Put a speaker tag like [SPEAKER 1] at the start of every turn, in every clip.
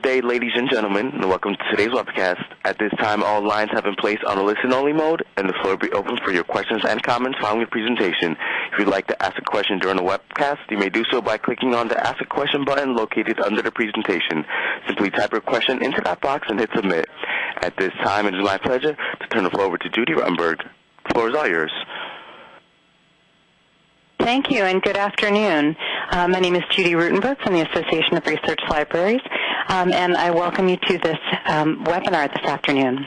[SPEAKER 1] Good day, ladies and gentlemen, and welcome to today's webcast. At this time, all lines have been placed on a listen-only mode, and the floor will be open for your questions and comments following the presentation. If you'd like to ask a question during the webcast, you may do so by clicking on the Ask a Question button located under the presentation. Simply type your question into that box and hit Submit. At this time, it is my pleasure to turn the floor over to Judy Ruttenberg. The floor is all yours.
[SPEAKER 2] Thank you, and good afternoon. Uh, my name is Judy Ruttenberg from the Association of Research Libraries, um, and I welcome you to this um, webinar this afternoon.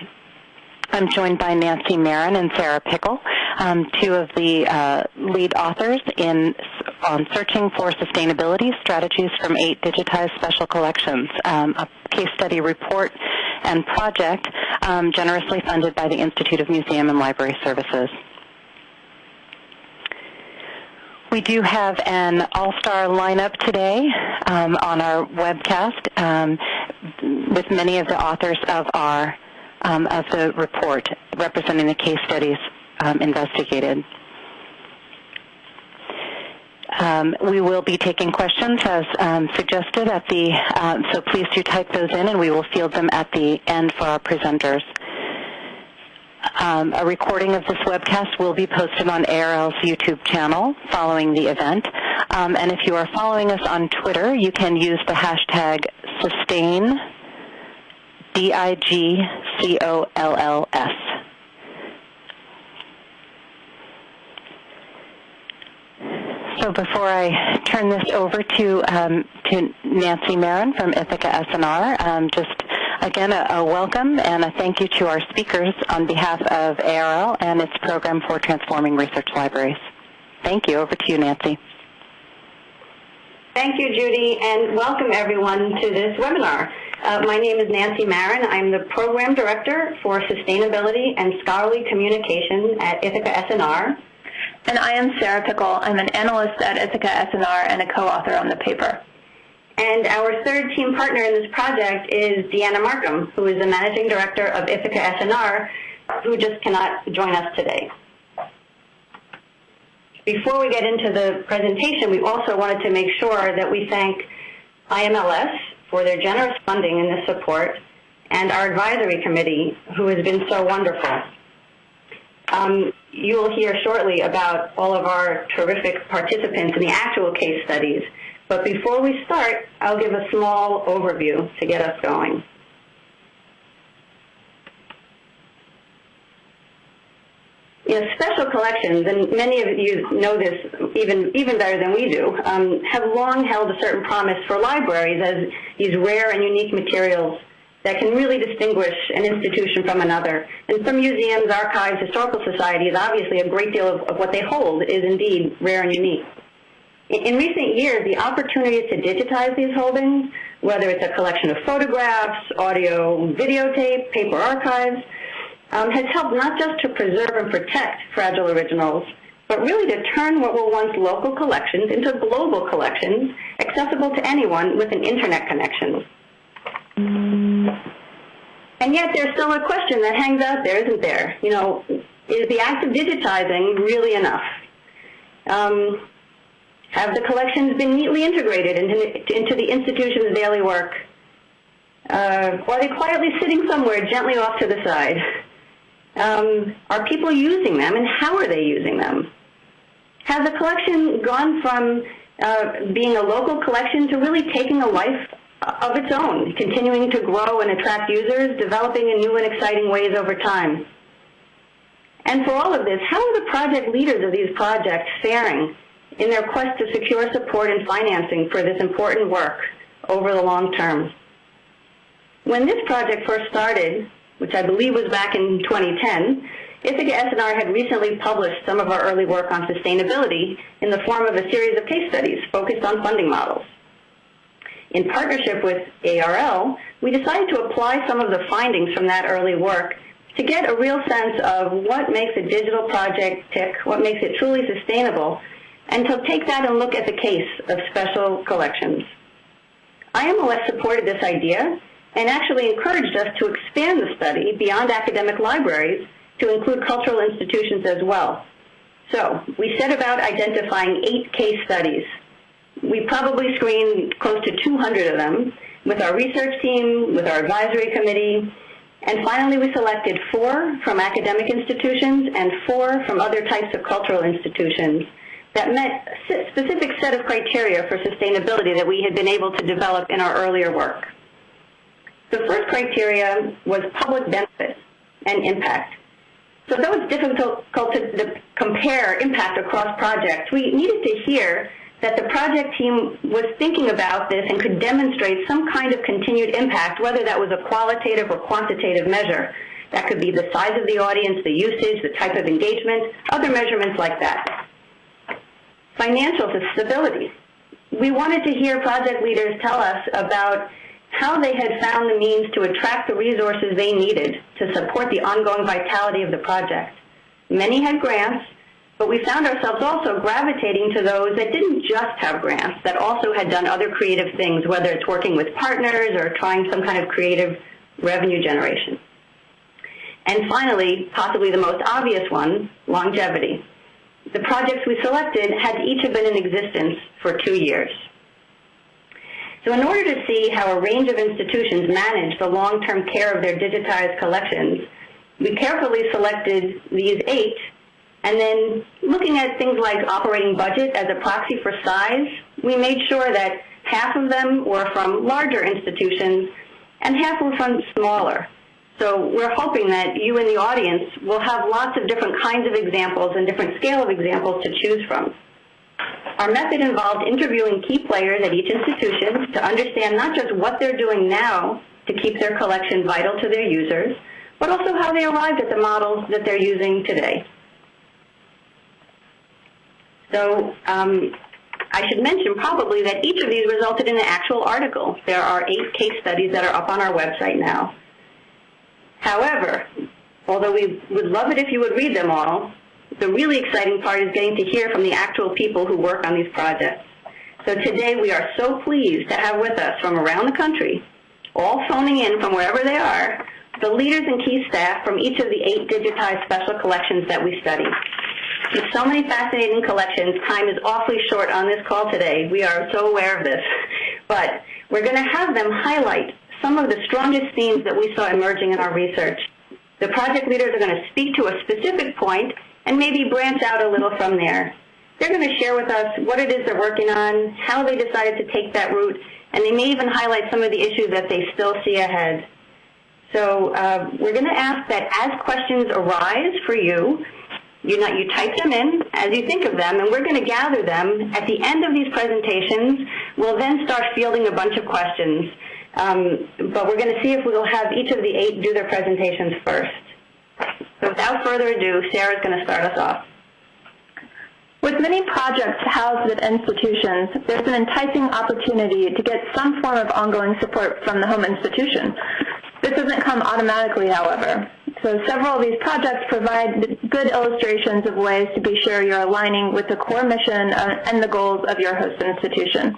[SPEAKER 2] I'm joined by Nancy Maron and Sarah Pickle, um, two of the uh, lead authors in on searching for sustainability strategies from eight digitized special collections, um, a case study report and project um, generously funded by the Institute of Museum and Library Services. We do have an all-star lineup today um, on our webcast um, with many of the authors of our um, of the report representing the case studies um, investigated. Um, we will be taking questions as um, suggested at the, uh, so please do type those in and we will field them at the end for our presenters. Um, a recording of this webcast will be posted on ARL's YouTube channel following the event. Um, and if you are following us on Twitter, you can use the hashtag sustain, D-I-G-C-O-L-L-S. So before I turn this over to um, to Nancy Maron from Ithaka S+R, um, just Again, a, a, welcome and a thank you to our speakers on behalf of ARL and its program for transforming research libraries. Thank you. Over to you, Nancy.
[SPEAKER 3] Thank you, Judy, and welcome everyone to this webinar. Uh, my name is Nancy Maron. I'm the Program Director for Sustainability and Scholarly Communication at Ithaka S+R.
[SPEAKER 4] I am Sarah Pickle. I'm an analyst at Ithaka S+R and a co-author on the paper.
[SPEAKER 3] And our third team partner in this project is Deanna Marcum, who is the Managing Director of Ithaka S+R, who just cannot join us today. Before we get into the presentation, we also wanted to make sure that we thank IMLS for their generous funding in this support and our advisory committee, who has been so wonderful. Um, you will hear shortly about all of our terrific participants in the actual case studies, but before we start, I'll give a small overview to get us going. Know, special collections, and many of you know this even even better than we do, um, have long held a certain promise for libraries as these rare and unique materials that can really distinguish an institution from another. And some museums, archives, historical societies, obviously a great deal of, of what they hold is indeed rare and unique. In recent years, the opportunity to digitize these holdings, whether it's a collection of photographs, audio, videotape, paper archives, um, has helped not just to preserve and protect fragile originals, but really to turn what were once local collections into global collections accessible to anyone with an internet connection. And yet there's still a question that hangs out there, isn't there? You know, is the act of digitizing really enough? Um, have the collections been neatly integrated into, into the institution's daily work? Uh, are they quietly sitting somewhere gently off to the side? Um, are people using them, and how are they using them? Has the collection gone from uh, being a local collection to really taking a life of its own, continuing to grow and attract users, developing in new and exciting ways over time? And for all of this, how are the project leaders of these projects faring in their quest to secure support and financing for this important work over the long term. When this project first started, which I believe was back in 2010, Ithaka S+R had recently published some of our early work on sustainability in the form of a series of case studies focused on funding models. In partnership with ARL, we decided to apply some of the findings from that early work to get a real sense of what makes a digital project tick, what makes it truly sustainable, and to take that and look at the case of special collections. IMLS supported this idea and actually encouraged us to expand the study beyond academic libraries to include cultural institutions as well. So we set about identifying eight case studies. We probably screened close to 200 of them, with our research team, with our advisory committee, and finally we selected four from academic institutions and four from other types of cultural institutions that met a specific set of criteria for sustainability that we had been able to develop in our earlier work. The first criteria was public benefit and impact. So though it's difficult to compare impact across projects, we needed to hear that the project team was thinking about this and could demonstrate some kind of continued impact, whether that was a qualitative or quantitative measure. That could be the size of the audience, the usage, the type of engagement, other measurements like that. Financial stability. We wanted to hear project leaders tell us about how they had found the means to attract the resources they needed to support the ongoing vitality of the project. Many had grants, but we found ourselves also gravitating to those that didn't just have grants, that also had done other creative things, whether it's working with partners or trying some kind of creative revenue generation. And finally, possibly the most obvious one, longevity. The projects we selected had each have been in existence for two years. So in order to see how a range of institutions manage the long-term care of their digitized collections, we carefully selected these eight, and then looking at things like operating budget as a proxy for size, we made sure that half of them were from larger institutions and half were from smaller. So we're hoping that you in the audience will have lots of different kinds of examples and different scale of examples to choose from. Our method involved interviewing key players at each institution to understand not just what they're doing now to keep their collection vital to their users, but also how they arrived at the models that they're using today. So um, I should mention probably that each of these resulted in an actual article. There are eight case studies that are up on our website now. However, although we would love it if you would read them all, the really exciting part is getting to hear from the actual people who work on these projects. So today we are so pleased to have with us from around the country, all phoning in from wherever they are, the leaders and key staff from each of the eight digitized special collections that we study. With so many fascinating collections, time is awfully short on this call today. We are so aware of this. But we're going to have them highlight some of the strongest themes that we saw emerging in our research. The project leaders are going to speak to a specific point and maybe branch out a little from there. They're going to share with us what it is they're working on, how they decided to take that route, and they may even highlight some of the issues that they still see ahead. So uh, we're going to ask that as questions arise for you, you, you type them in as you think of them, and we're going to gather them. At the end of these presentations, we'll then start fielding a bunch of questions. Um, but we're going to see if we'll have each of the eight do their presentations first. So without further ado, Sarah is going to start us off.
[SPEAKER 4] With many projects housed at institutions, there's an enticing opportunity to get some form of ongoing support from the home institution. This doesn't come automatically, however. So several of these projects provide good illustrations of ways to be sure you're aligning with the core mission uh, and the goals of your host institution.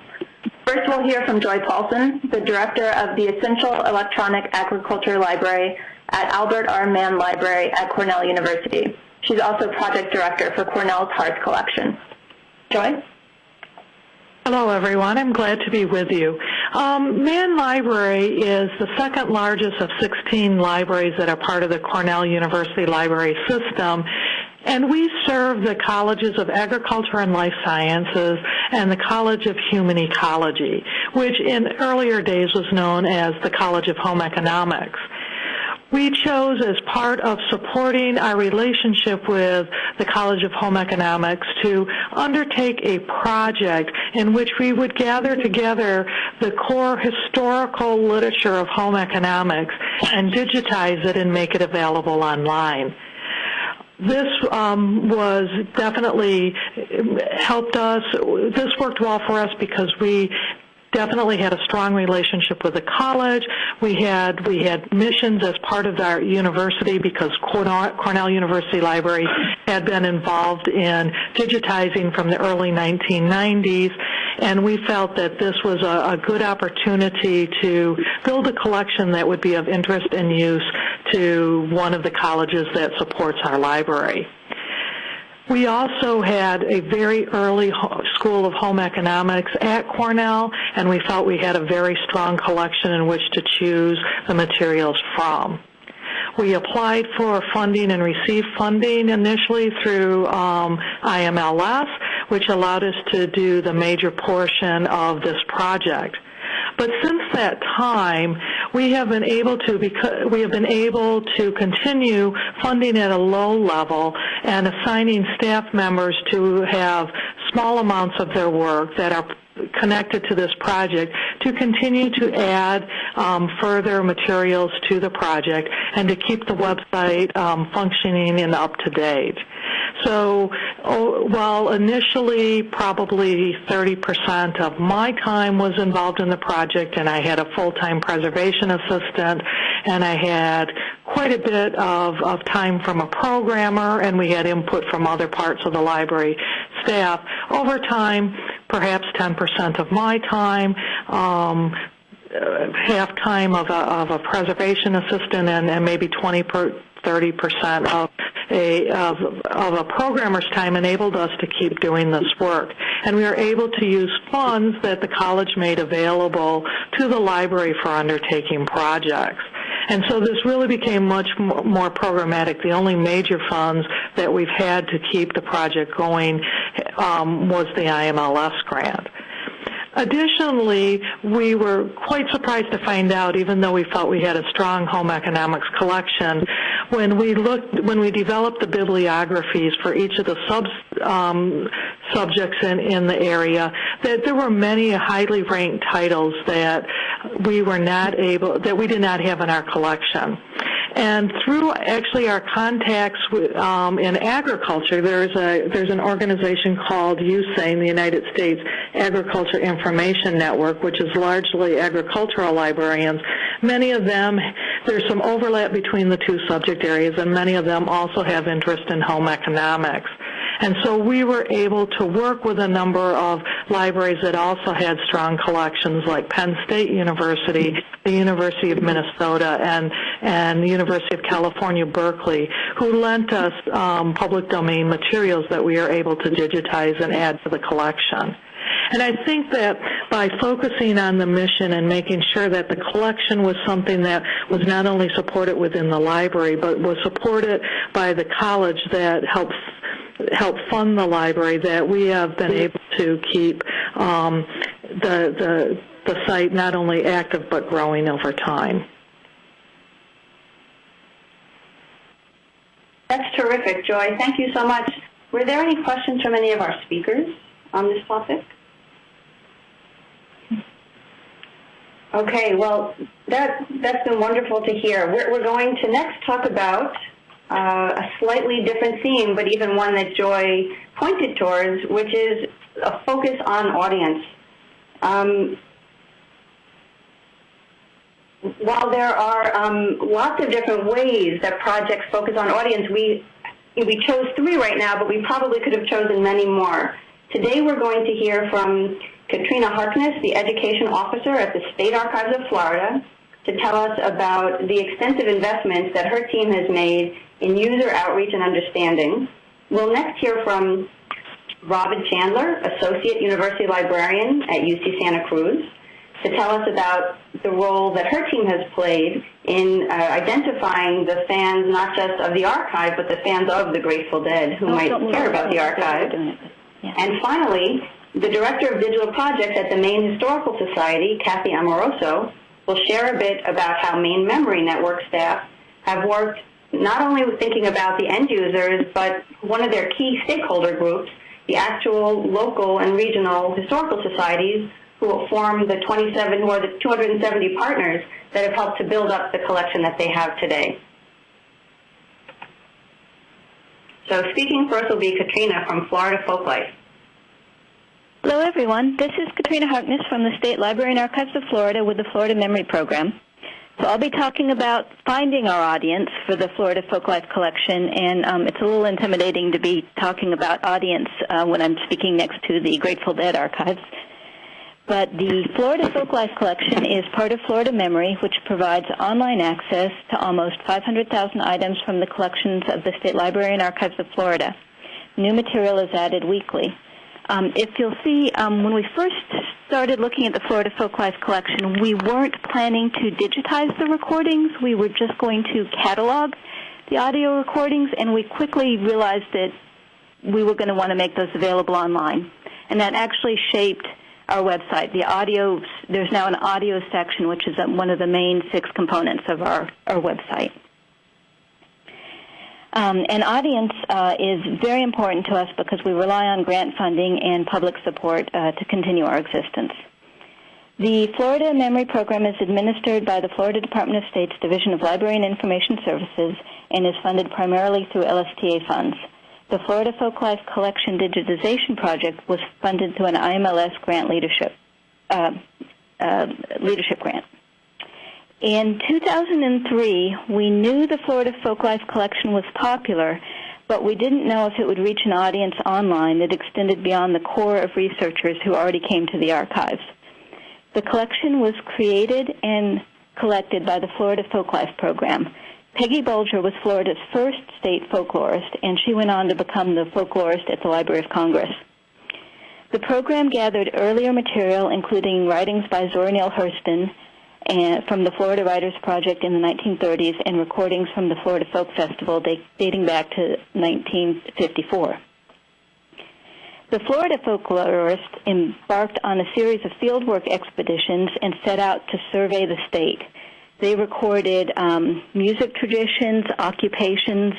[SPEAKER 4] First, we'll hear from Joy Paulson, the director of the Essential Electronic Agriculture Library at Albert R. Mann Library at Cornell University. She's also project director for Cornell's HEARTH collection. Joy?
[SPEAKER 5] Hello, everyone. I'm glad to be with you. Um, Mann Library is the second largest of 16 libraries that are part of the Cornell University Library System. And we serve the colleges of agriculture and life sciences and the College of Human Ecology, which in earlier days was known as the College of Home Economics. We chose as part of supporting our relationship with the College of Home Economics to undertake a project in which we would gather together the core historical literature of home economics and digitize it and make it available online this um, was definitely helped us. This worked well for us because we definitely had a strong relationship with the college. We had we had missions as part of our university because Cornell, Cornell University Library had been involved in digitizing from the early 1990s, and we felt that this was a, a good opportunity to build a collection that would be of interest and use to one of the colleges that supports our library. We also had a very early School of Home Economics at Cornell, and we felt we had a very strong collection in which to choose the materials from. We applied for funding and received funding initially through um, IMLS, which allowed us to do the major portion of this project. But since that time, we have been able to because we have been able to continue funding at a low level and assigning staff members to have small amounts of their work that are connected to this project to continue to add um, further materials to the project and to keep the website um, functioning and up to date. So oh, while initially probably 30% of my time was involved in the project and I had a full-time preservation assistant and I had quite a bit of, of time from a programmer and we had input from other parts of the library staff. Over time, perhaps 10% of my time, um, half time of a, of a preservation assistant and, and maybe 20 per, 30% of a, of, of a programmer's time enabled us to keep doing this work. And we were able to use funds that the college made available to the library for undertaking projects. And so this really became much more programmatic. The only major funds that we've had to keep the project going um, was the IMLS grant. Additionally, we were quite surprised to find out, even though we felt we had a strong home economics collection, when we looked, when we developed the bibliographies for each of the sub um, subjects in, in the area, that there were many highly ranked titles that we were not able, that we did not have in our collection. And through actually our contacts um, in agriculture, there's a there's an organization called USAIN, the United States Agriculture Information Network, which is largely agricultural librarians. Many of them, there's some overlap between the two subject areas, and many of them also have interest in home economics. And so we were able to work with a number of libraries that also had strong collections like Penn State University, the University of Minnesota, and, and the University of California, Berkeley, who lent us um, public domain materials that we are able to digitize and add to the collection. And I think that by focusing on the mission and making sure that the collection was something that was not only supported within the library, but was supported by the college that helped help fund the library that we have been able to keep um, the, the, the site not only active but growing over time.
[SPEAKER 3] That's terrific, Joy. Thank you so much. Were there any questions from any of our speakers on this topic? Okay, well, that, that's been wonderful to hear. We're, we're going to next talk about uh, a slightly different theme, but even one that Joy pointed towards, which is a focus on audience. Um, while there are um, lots of different ways that projects focus on audience, we we chose three right now, but we probably could have chosen many more. Today we're going to hear from Katrina Harkness, the Education Officer at the State Archives of Florida, to tell us about the extensive investments that her team has made in user outreach and understanding. We'll next hear from Robin Chandler, Associate University Librarian at UC Santa Cruz, to tell us about the role that her team has played in uh, identifying the fans, not just of the archive, but the fans of the Grateful Dead who oh, might care about the archive. Yeah. And finally, the Director of Digital Projects at the Maine Historical Society, Kathy Amoroso, will share a bit about how Maine Memory Network staff have worked not only with thinking about the end users, but one of their key stakeholder groups, the actual local and regional historical societies who form the 27 or the 270 partners that have helped to build up the collection that they have today. So speaking first will be Katrina from Florida Folklife.
[SPEAKER 6] Hello, everyone. This is Katrina Harkness from the State Library and Archives of Florida with the Florida Memory Program. So I'll be talking about finding our audience for the Florida Folklife Collection, and um, it's a little intimidating to be talking about audience uh, when I'm speaking next to the Grateful Dead archives. But the Florida Folklife Collection is part of Florida Memory, which provides online access to almost 500,000 items from the collections of the State Library and Archives of Florida. New material is added weekly. Um, if you'll see, um, when we first started looking at the Florida Folklife Collection, we weren't planning to digitize the recordings. We were just going to catalog the audio recordings, and we quickly realized that we were going to want to make those available online. And that actually shaped our website. The audio, there's now an audio section, which is one of the main six components of our, our website. Um, an audience uh, is very important to us because we rely on grant funding and public support uh, to continue our existence. The Florida Memory Program is administered by the Florida Department of State's Division of Library and Information Services and is funded primarily through LSTA funds. The Florida Folklife Collection Digitization Project was funded through an IMLS grant leadership uh, uh, leadership grant. In 2003, we knew the Florida Folklife Collection was popular, but we didn't know if it would reach an audience online that extended beyond the core of researchers who already came to the archives. The collection was created and collected by the Florida Folklife Program. Peggy Bulger was Florida's first state folklorist, and she went on to become the folklorist at the Library of Congress. The program gathered earlier material, including writings by Zora Neale Hurston and from the Florida Writers Project in the 1930s and recordings from the Florida Folk Festival dating back to 1954. The Florida folklorists embarked on a series of fieldwork expeditions and set out to survey the state. They recorded um, music traditions, occupations.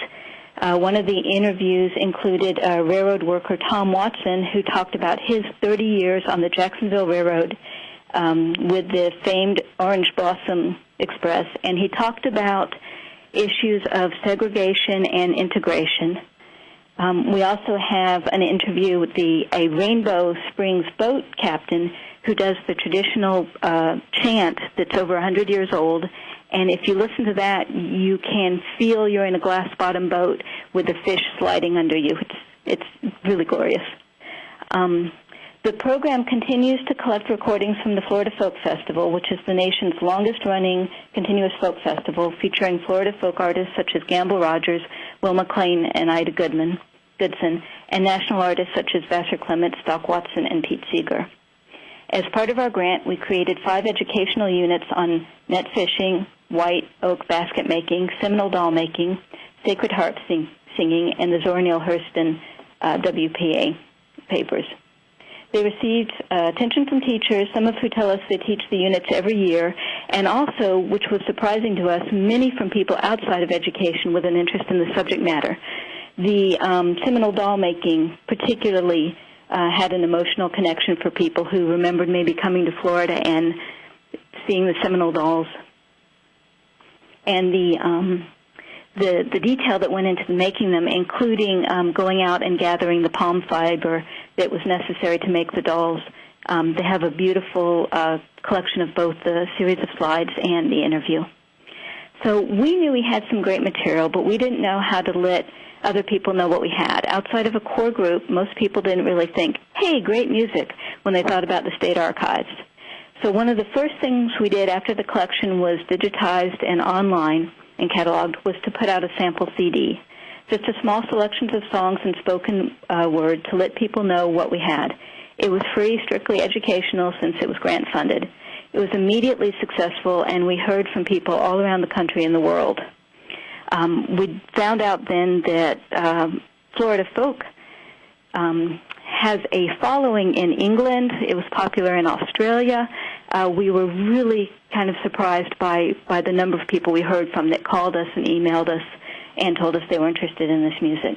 [SPEAKER 6] Uh, one of the interviews included uh, railroad worker Tom Watson, who talked about his 30 years on the Jacksonville Railroad um, with the famed Orange Blossom Express, and he talked about issues of segregation and integration. Um, we also have an interview with the a Rainbow Springs boat captain who does the traditional uh, chant that's over 100 years old. And if you listen to that, you can feel you're in a glass bottom boat with the fish sliding under you. It's it's really glorious. Um, the program continues to collect recordings from the Florida Folk Festival, which is the nation's longest running continuous folk festival featuring Florida folk artists such as Gamble Rogers, Will McLean, and Ida Goodman, Goodson, and national artists such as Vassar Clements, Doc Watson, and Pete Seeger. As part of our grant, we created five educational units on net fishing, white oak basket making, Seminole doll making, sacred harp sing- singing, and the Zora Neale Hurston uh, WPA papers. They received uh, attention from teachers, some of who tell us they teach the units every year, and also, which was surprising to us, many from people outside of education with an interest in the subject matter. The um, Seminole doll making particularly uh, had an emotional connection for people who remembered maybe coming to Florida and seeing the Seminole dolls. And the um, the, the detail that went into making them, including um, going out and gathering the palm fiber that was necessary to make the dolls. Um, they have a beautiful uh, collection of both the series of slides and the interview. So we knew we had some great material, but we didn't know how to let other people know what we had. Outside of a core group, most people didn't really think, hey, great music, when they thought about the state archives. So one of the first things we did after the collection was digitized and online and cataloged was to put out a sample CD, just a small selections of songs and spoken uh, word to let people know what we had. It was free, strictly educational since it was grant funded. It was immediately successful, and we heard from people all around the country and the world. Um, we found out then that um, Florida folk um, has a following in England. It was popular in Australia. Uh, we were really kind of surprised by, by the number of people we heard from that called us and emailed us and told us they were interested in this music.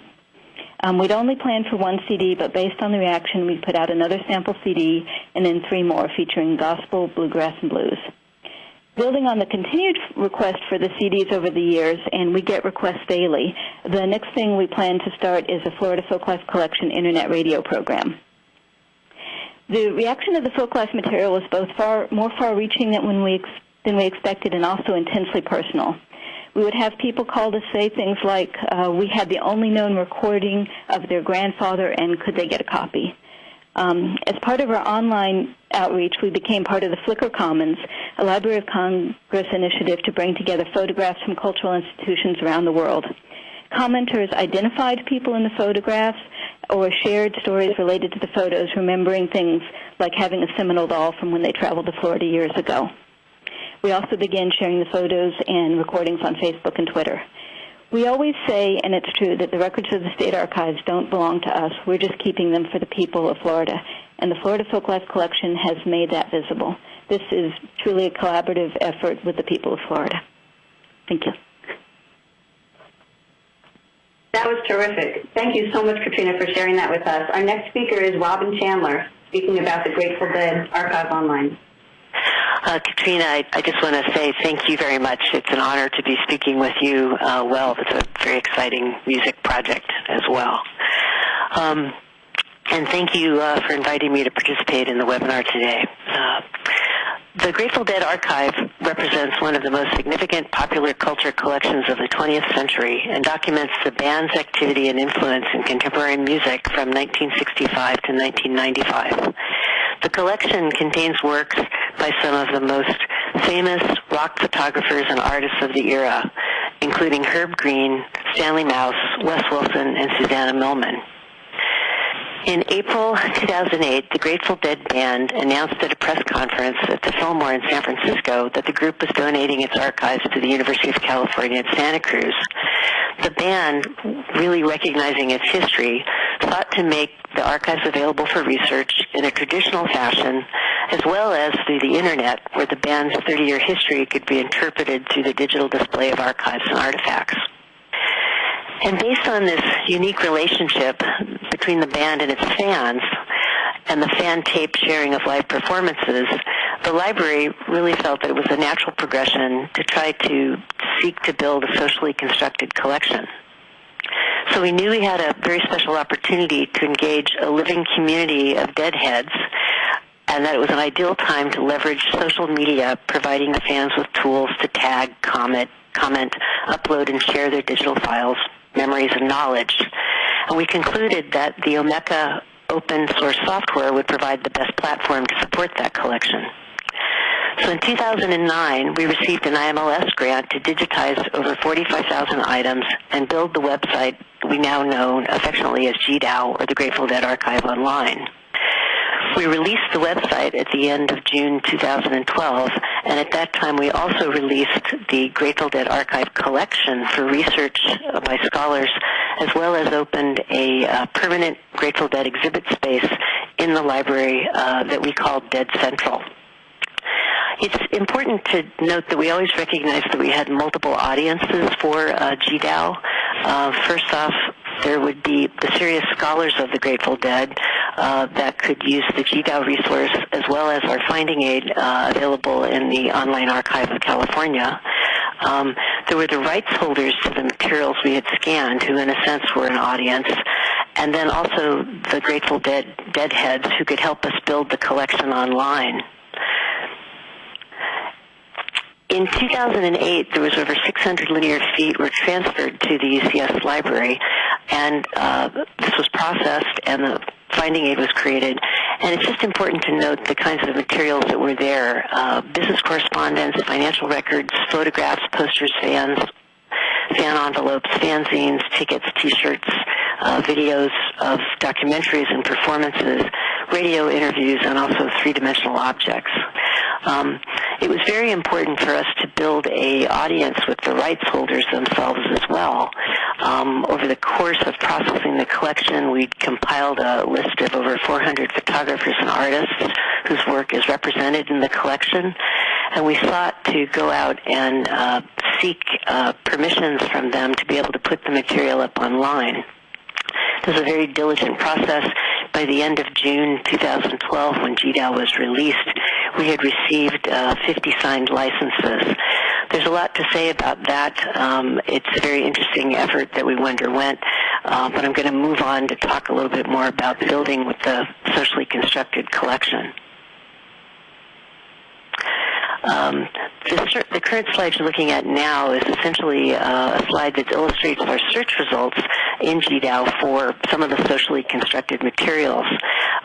[SPEAKER 6] Um, we'd only planned for one CD, but based on the reaction, we put out another sample CD and then three more featuring gospel, bluegrass, and blues. Building on the continued request for the CDs over the years, and we get requests daily, the next thing we plan to start is a Florida Folklife Collection internet radio program. The reaction of the folklife material was both far more far-reaching than when we ex- than we expected, and also intensely personal. We would have people call to say things like, uh, "We had the only known recording of their grandfather, and could they get a copy?" Um, as part of our online outreach, we became part of the Flickr Commons, a Library of Congress initiative to bring together photographs from cultural institutions around the world. Commenters identified people in the photographs or shared stories related to the photos, remembering things like having a Seminole doll from when they traveled to Florida years ago. We also began sharing the photos and recordings on Facebook and Twitter. We always say, and it's true, that the records of the state archives don't belong to us. We're just keeping them for the people of Florida. And the Florida Folklife Collection has made that visible. This is truly a collaborative effort with the people of Florida. Thank you.
[SPEAKER 3] That was terrific. Thank you so much, Katrina, for sharing that with us. Our next speaker is Robin Chandler, speaking about the Grateful Dead Archive Online.
[SPEAKER 7] Uh, Katrina, I, I, just want to say thank you very much. It's an honor to be speaking with you. Uh, well, it's a very exciting music project as well. Um, and thank you uh, for inviting me to participate in the webinar today. The Grateful Dead Archive represents one of the most significant popular culture collections of the 20th century and documents the band's activity and influence in contemporary music from 1965 to 1995. The collection contains works by some of the most famous rock photographers and artists of the era, including Herb Greene, Stanley Mouse, Wes Wilson, and Susana Millman. In April 2008, the Grateful Dead Band announced at a press conference at the Fillmore in San Francisco that the group was donating its archives to the University of California at Santa Cruz. The band, really recognizing its history, sought to make the archives available for research in a traditional fashion, as well as through the internet, where the band's 30-year history could be interpreted through the digital display of archives and artifacts. And based on this unique relationship between the band and its fans, and the fan tape sharing of live performances, the library really felt that it was a natural progression to try to seek to build a socially constructed collection. So we knew we had a very special opportunity to engage a living community of deadheads and that it was an ideal time to leverage social media, providing the fans with tools to tag, comment, comment, upload, and share their digital files memories and knowledge. And we concluded that the Omeka open source software would provide the best platform to support that collection. So in 2009, we received an IMLS grant to digitize over 45,000 items and build the website we now know affectionately as GDAO, or the Grateful Dead Archive Online. We released the website at the end of June 2012, and at that time we also released the Grateful Dead Archive collection for research by scholars, as well as opened a uh, permanent Grateful Dead exhibit space in the library uh, that we called Dead Central. It's important to note that we always recognized that we had multiple audiences for uh, GDAO. Uh, first off, there would be the serious scholars of the Grateful Dead uh, that could use the GDAO resource as well as our finding aid uh, available in the Online Archive of California. Um, there were the rights holders to the materials we had scanned, who in a sense were an audience, and then also the Grateful Dead deadheads who could help us build the collection online. In 2008, there was over 600 linear feet were transferred to the UCS library, and uh, this was processed, and the finding aid was created. And it's just important to note the kinds of materials that were there: uh, business correspondence, financial records, photographs, posters, fans, fan envelopes, fanzines, tickets, T-shirts, uh, videos of documentaries and performances, radio interviews, and also three-dimensional objects. Um, it was very important for us to build a audience with the rights holders themselves as well. Um, over the course of processing the collection, we compiled a list of over 400 photographers and artists whose work is represented in the collection, and we sought to go out and uh, seek uh, permissions from them to be able to put the material up online. This is a very diligent process. By the end of June 2012, when GDAO was released, we had received uh, 50 signed licenses. There's a lot to say about that. Um, it's a very interesting effort that we underwent, uh, but I'm going to move on to talk a little bit more about building with the socially constructed collection. Um, the, the, current slide you're looking at now is essentially uh, a slide that illustrates our search results in GDAO for some of the socially constructed materials.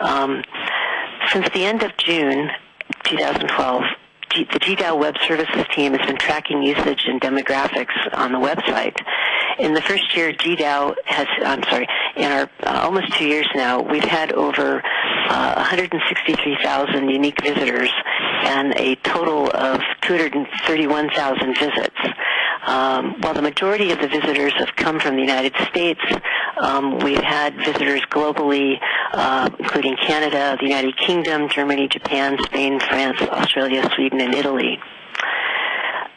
[SPEAKER 7] Um, since the end of June 2012, G- the GDAO Web Services team has been tracking usage and demographics on the website. In the first year, GDAO has, I'm sorry, in our uh, almost two years now, we've had over uh, 163,000 unique visitors and a total of 231,000 visits. Um, while the majority of the visitors have come from the United States, um, we've had visitors globally, uh, including Canada, the United Kingdom, Germany, Japan, Spain, France, Australia, Sweden, and Italy.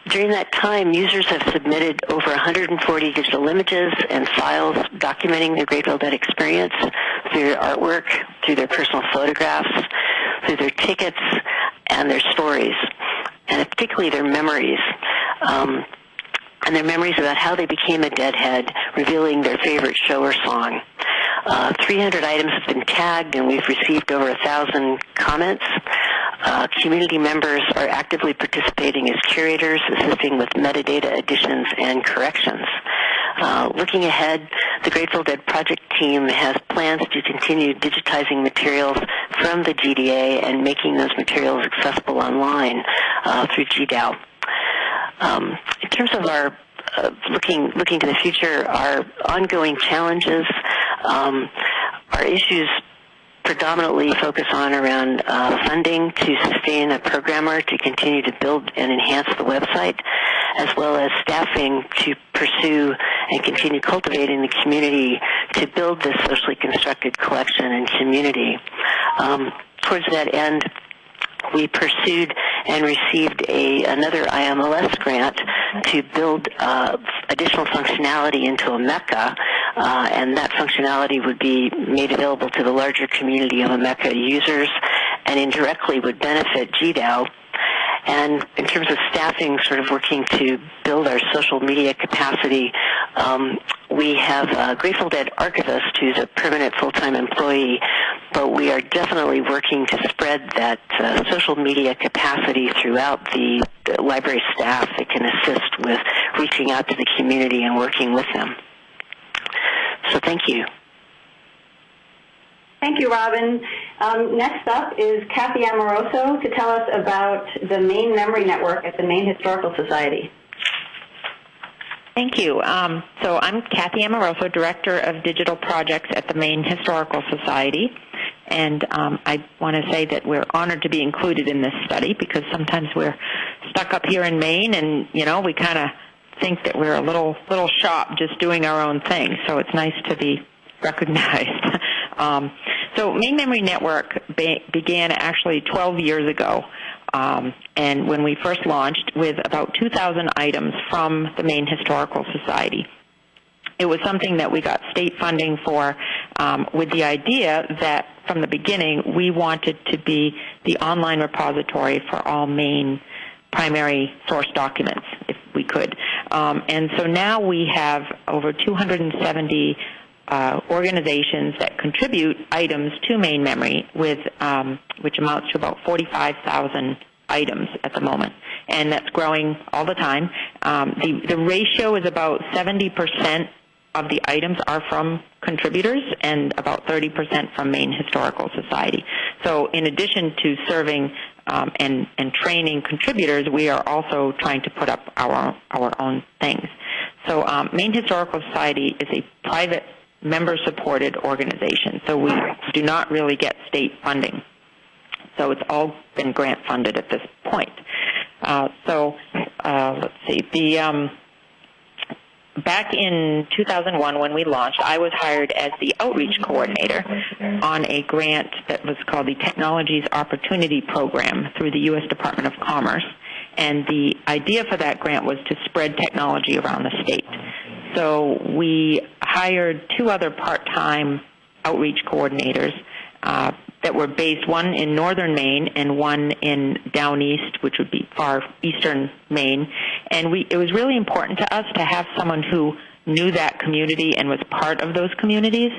[SPEAKER 7] During that time, users have submitted over 140 digital images and files documenting their Grateful Dead experience through their artwork, through their personal photographs, through their tickets, and their stories, and particularly their memories. Um, and their memories about how they became a deadhead, revealing their favorite show or song. Uh, 300 items have been tagged, and we've received over 1,000 comments. Uh, community members are actively participating as curators, assisting with metadata additions and corrections. Uh, looking ahead, the Grateful Dead project team has plans to continue digitizing materials from the GDA and making those materials accessible online uh, through GDAO. Um, in terms of our uh, looking looking to the future, our ongoing challenges, um, our issues predominantly focus on around uh, funding to sustain a programmer to continue to build and enhance the website, as well as staffing to pursue and continue cultivating the community to build this socially constructed collection and community. Um, towards that end, we pursued and received a another IMLS grant to build uh, additional functionality into Omeka, uh, and that functionality would be made available to the larger community of Omeka users, and indirectly would benefit GDAO. And in terms of staffing, sort of working to build our social media capacity, um, we have a Grateful Dead archivist who's a permanent full-time employee, but we are definitely working to spread that uh, social media capacity throughout the, the library staff that can assist with reaching out to the community and working with them. So thank you.
[SPEAKER 3] Thank you, Robin. Um, next up is Kathy Amoroso to tell us about the Maine Memory Network at the Maine Historical Society.
[SPEAKER 8] Thank you. Um, so I'm Kathy Amoroso, Director of Digital Projects at the Maine Historical Society. And um, I want to say that we're honored to be included in this study because sometimes we're stuck up here in Maine and, you know, we kind of think that we're a little little shop just doing our own thing. So it's nice to be recognized. um, so Maine Memory Network be- began actually 12 years ago um, and when we first launched with about 2,000 items from the Maine Historical Society. It was something that we got state funding for um, with the idea that from the beginning we wanted to be the online repository for all Maine primary source documents, if we could. Um, and so now we have over 270 uh, organizations that contribute items to Maine Memory, with um, which amounts to about 45,000 items at the moment, and that's growing all the time. Um, the the ratio is about 70 percent of the items are from contributors and about 30% from Maine Historical Society. So in addition to serving um, and, and training contributors, we are also trying to put up our, our own things. So um, Maine Historical Society is a private member-supported organization, so we do not really get state funding. So it's all been grant funded at this point. Uh, so uh, let's see. The um, back in 2001 when we launched, I was hired as the outreach coordinator on a grant that was called the Technologies Opportunity Program through the U.S. Department of Commerce. And the idea for that grant was to spread technology around the state. So we hired two other part-time outreach coordinators uh, that were based one in northern Maine and one in down east, which would be far eastern Maine. And we, it was really important to us to have someone who knew that community and was part of those communities.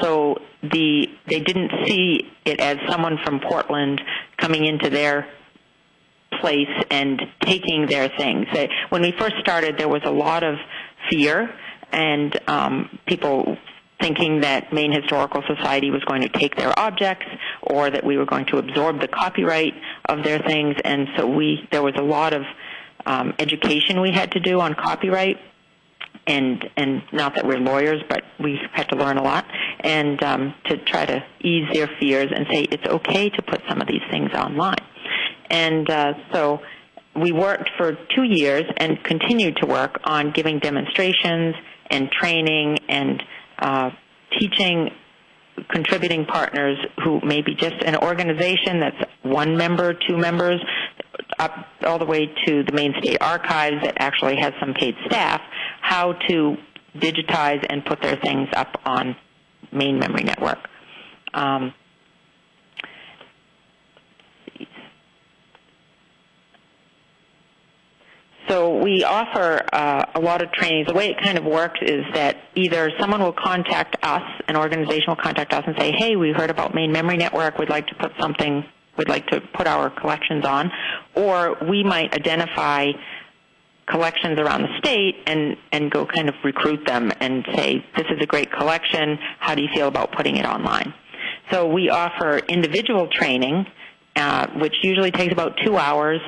[SPEAKER 8] So the they didn't see it as someone from Portland coming into their place and taking their things. When we first started, there was a lot of fear and um, people thinking that Maine Historical Society was going to take their objects or that we were going to absorb the copyright of their things. And so we there was a lot of um, education we had to do on copyright. and and not that we're lawyers, but we've had to learn a lot, and um, to try to ease their fears and say it's okay to put some of these things online. And uh, so we worked for two years and continued to work on giving demonstrations and training and uh, teaching contributing partners who may be just an organization that's one member, two members, up all the way to the Maine state archives that actually has some paid staff, how to digitize and put their things up on Maine Memory Network. Um, So we offer uh, a lot of trainings. The way it kind of works is that either someone will contact us, an organization will contact us and say, hey, we heard about Maine Memory Network, we'd like to put something, we'd like to put our collections on, or we might identify collections around the state and, and go kind of recruit them and say, this is a great collection, how do you feel about putting it online? So we offer individual training, uh, which usually takes about two hours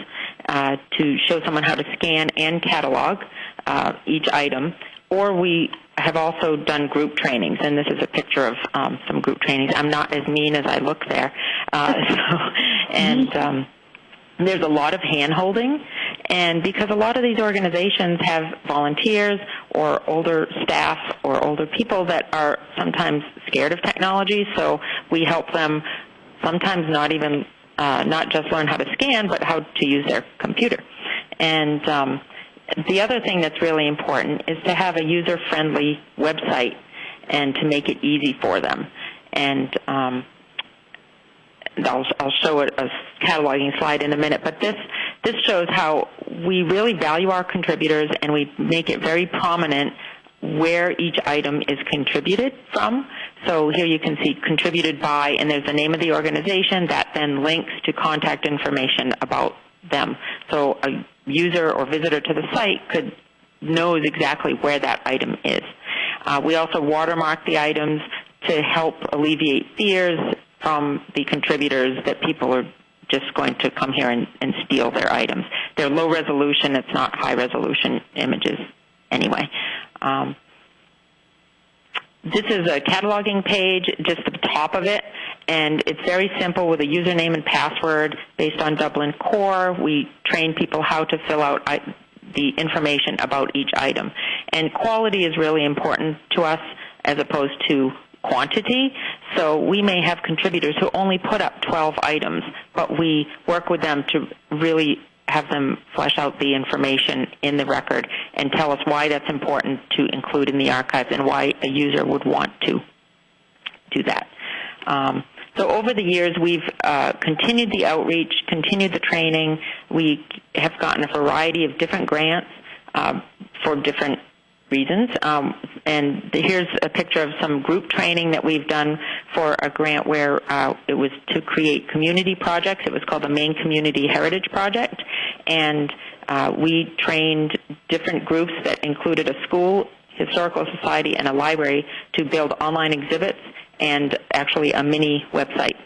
[SPEAKER 8] uh, to show someone how to scan and catalog uh, each item, or we have also done group trainings, and this is a picture of um, some group trainings. I'm not as mean as I look there, uh, so, and um, there's a lot of hand holding, and because a lot of these organizations have volunteers or older staff or older people that are sometimes scared of technology, so we help them sometimes not even uh, not just learn how to scan, but how to use their computer. And um, the other thing that's really important is to have a user-friendly website and to make it easy for them. And um, I'll, I'll show a, a cataloging slide in a minute, but this this shows how we really value our contributors and we make it very prominent where each item is contributed from. So here you can see contributed by, and there's the name of the organization that then links to contact information about them. So a user or visitor to the site could knows exactly where that item is. Uh, we also watermark the items to help alleviate fears from the contributors that people are just going to come here and, and steal their items. They're low resolution. It's not high resolution images anyway. Um, this is a cataloging page, just the top of it, and it's very simple with a username and password based on Dublin Core. We train people how to fill out the information about each item. And quality is really important to us as opposed to quantity. So we may have contributors who only put up 12 items, but we work with them to really have them flesh out the information in the record and tell us why that's important to include in the archives and why a user would want to do that. Um, so over the years, we've uh, continued the outreach, continued the training. We have gotten a variety of different grants uh, for different reasons. Um, and here's a picture of some group training that we've done for a grant where uh, it was to create community projects. It was called the Maine Community Heritage Project. And uh, we trained different groups that included a school, historical society, and a library to build online exhibits and actually a mini website.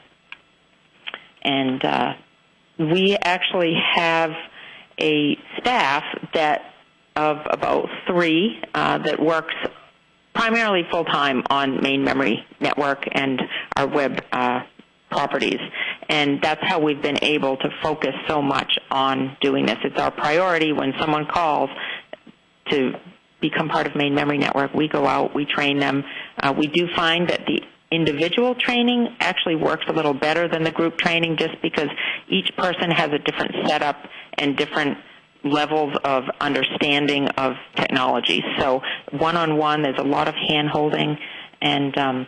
[SPEAKER 8] And uh, we actually have a staff that of about three uh, that works primarily full time on Maine Memory Network and our web uh, properties. And that's how we've been able to focus so much on doing this. It's our priority when someone calls to become part of Maine Memory Network. We go out, we train them. Uh, we do find that the individual training actually works a little better than the group training just because each person has a different setup and different levels of understanding of technology. So one-on-one, there's a lot of hand-holding, and um,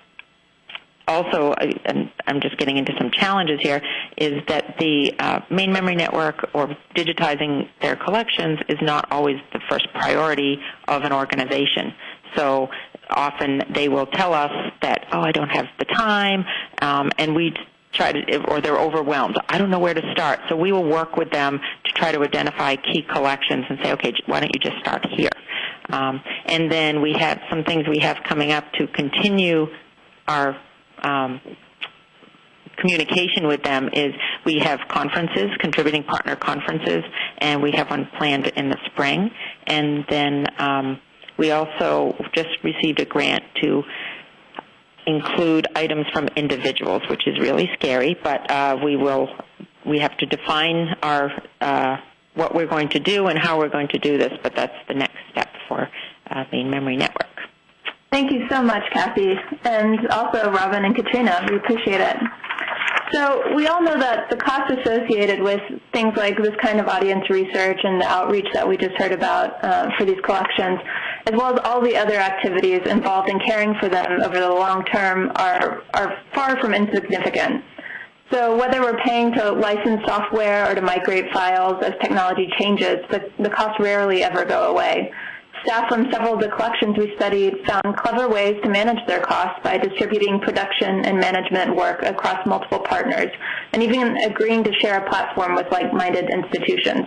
[SPEAKER 8] also, and I'm just getting into some challenges here, is that the uh, Maine Memory Network or digitizing their collections is not always the first priority of an organization. So often they will tell us that, oh, I don't have the time, um, and we try to, or they're overwhelmed. I don't know where to start. So we will work with them to try to identify key collections and say, okay, why don't you just start here? Um, and then we have some things we have coming up to continue our um, communication with them is we have conferences, contributing partner conferences, and we have one planned in the spring. And then um, we also just received a grant to include items from individuals, which is really scary, but uh, we will we have to define our uh, what we're going to do and how we're going to do this, but that's the next step for uh, Memory Network.
[SPEAKER 4] Thank you so much, Kathy, and also Robin and Katrina. We appreciate it. So we all know that the costs associated with things like this kind of audience research and the outreach that we just heard about uh, for these collections, as well as all the other activities involved in caring for them over the long term are, are far from insignificant. So whether we're paying to license software or to migrate files as technology changes, the, the costs rarely ever go away. Staff from several of the collections we studied found clever ways to manage their costs by distributing production and management work across multiple partners, and even agreeing to share a platform with like-minded institutions.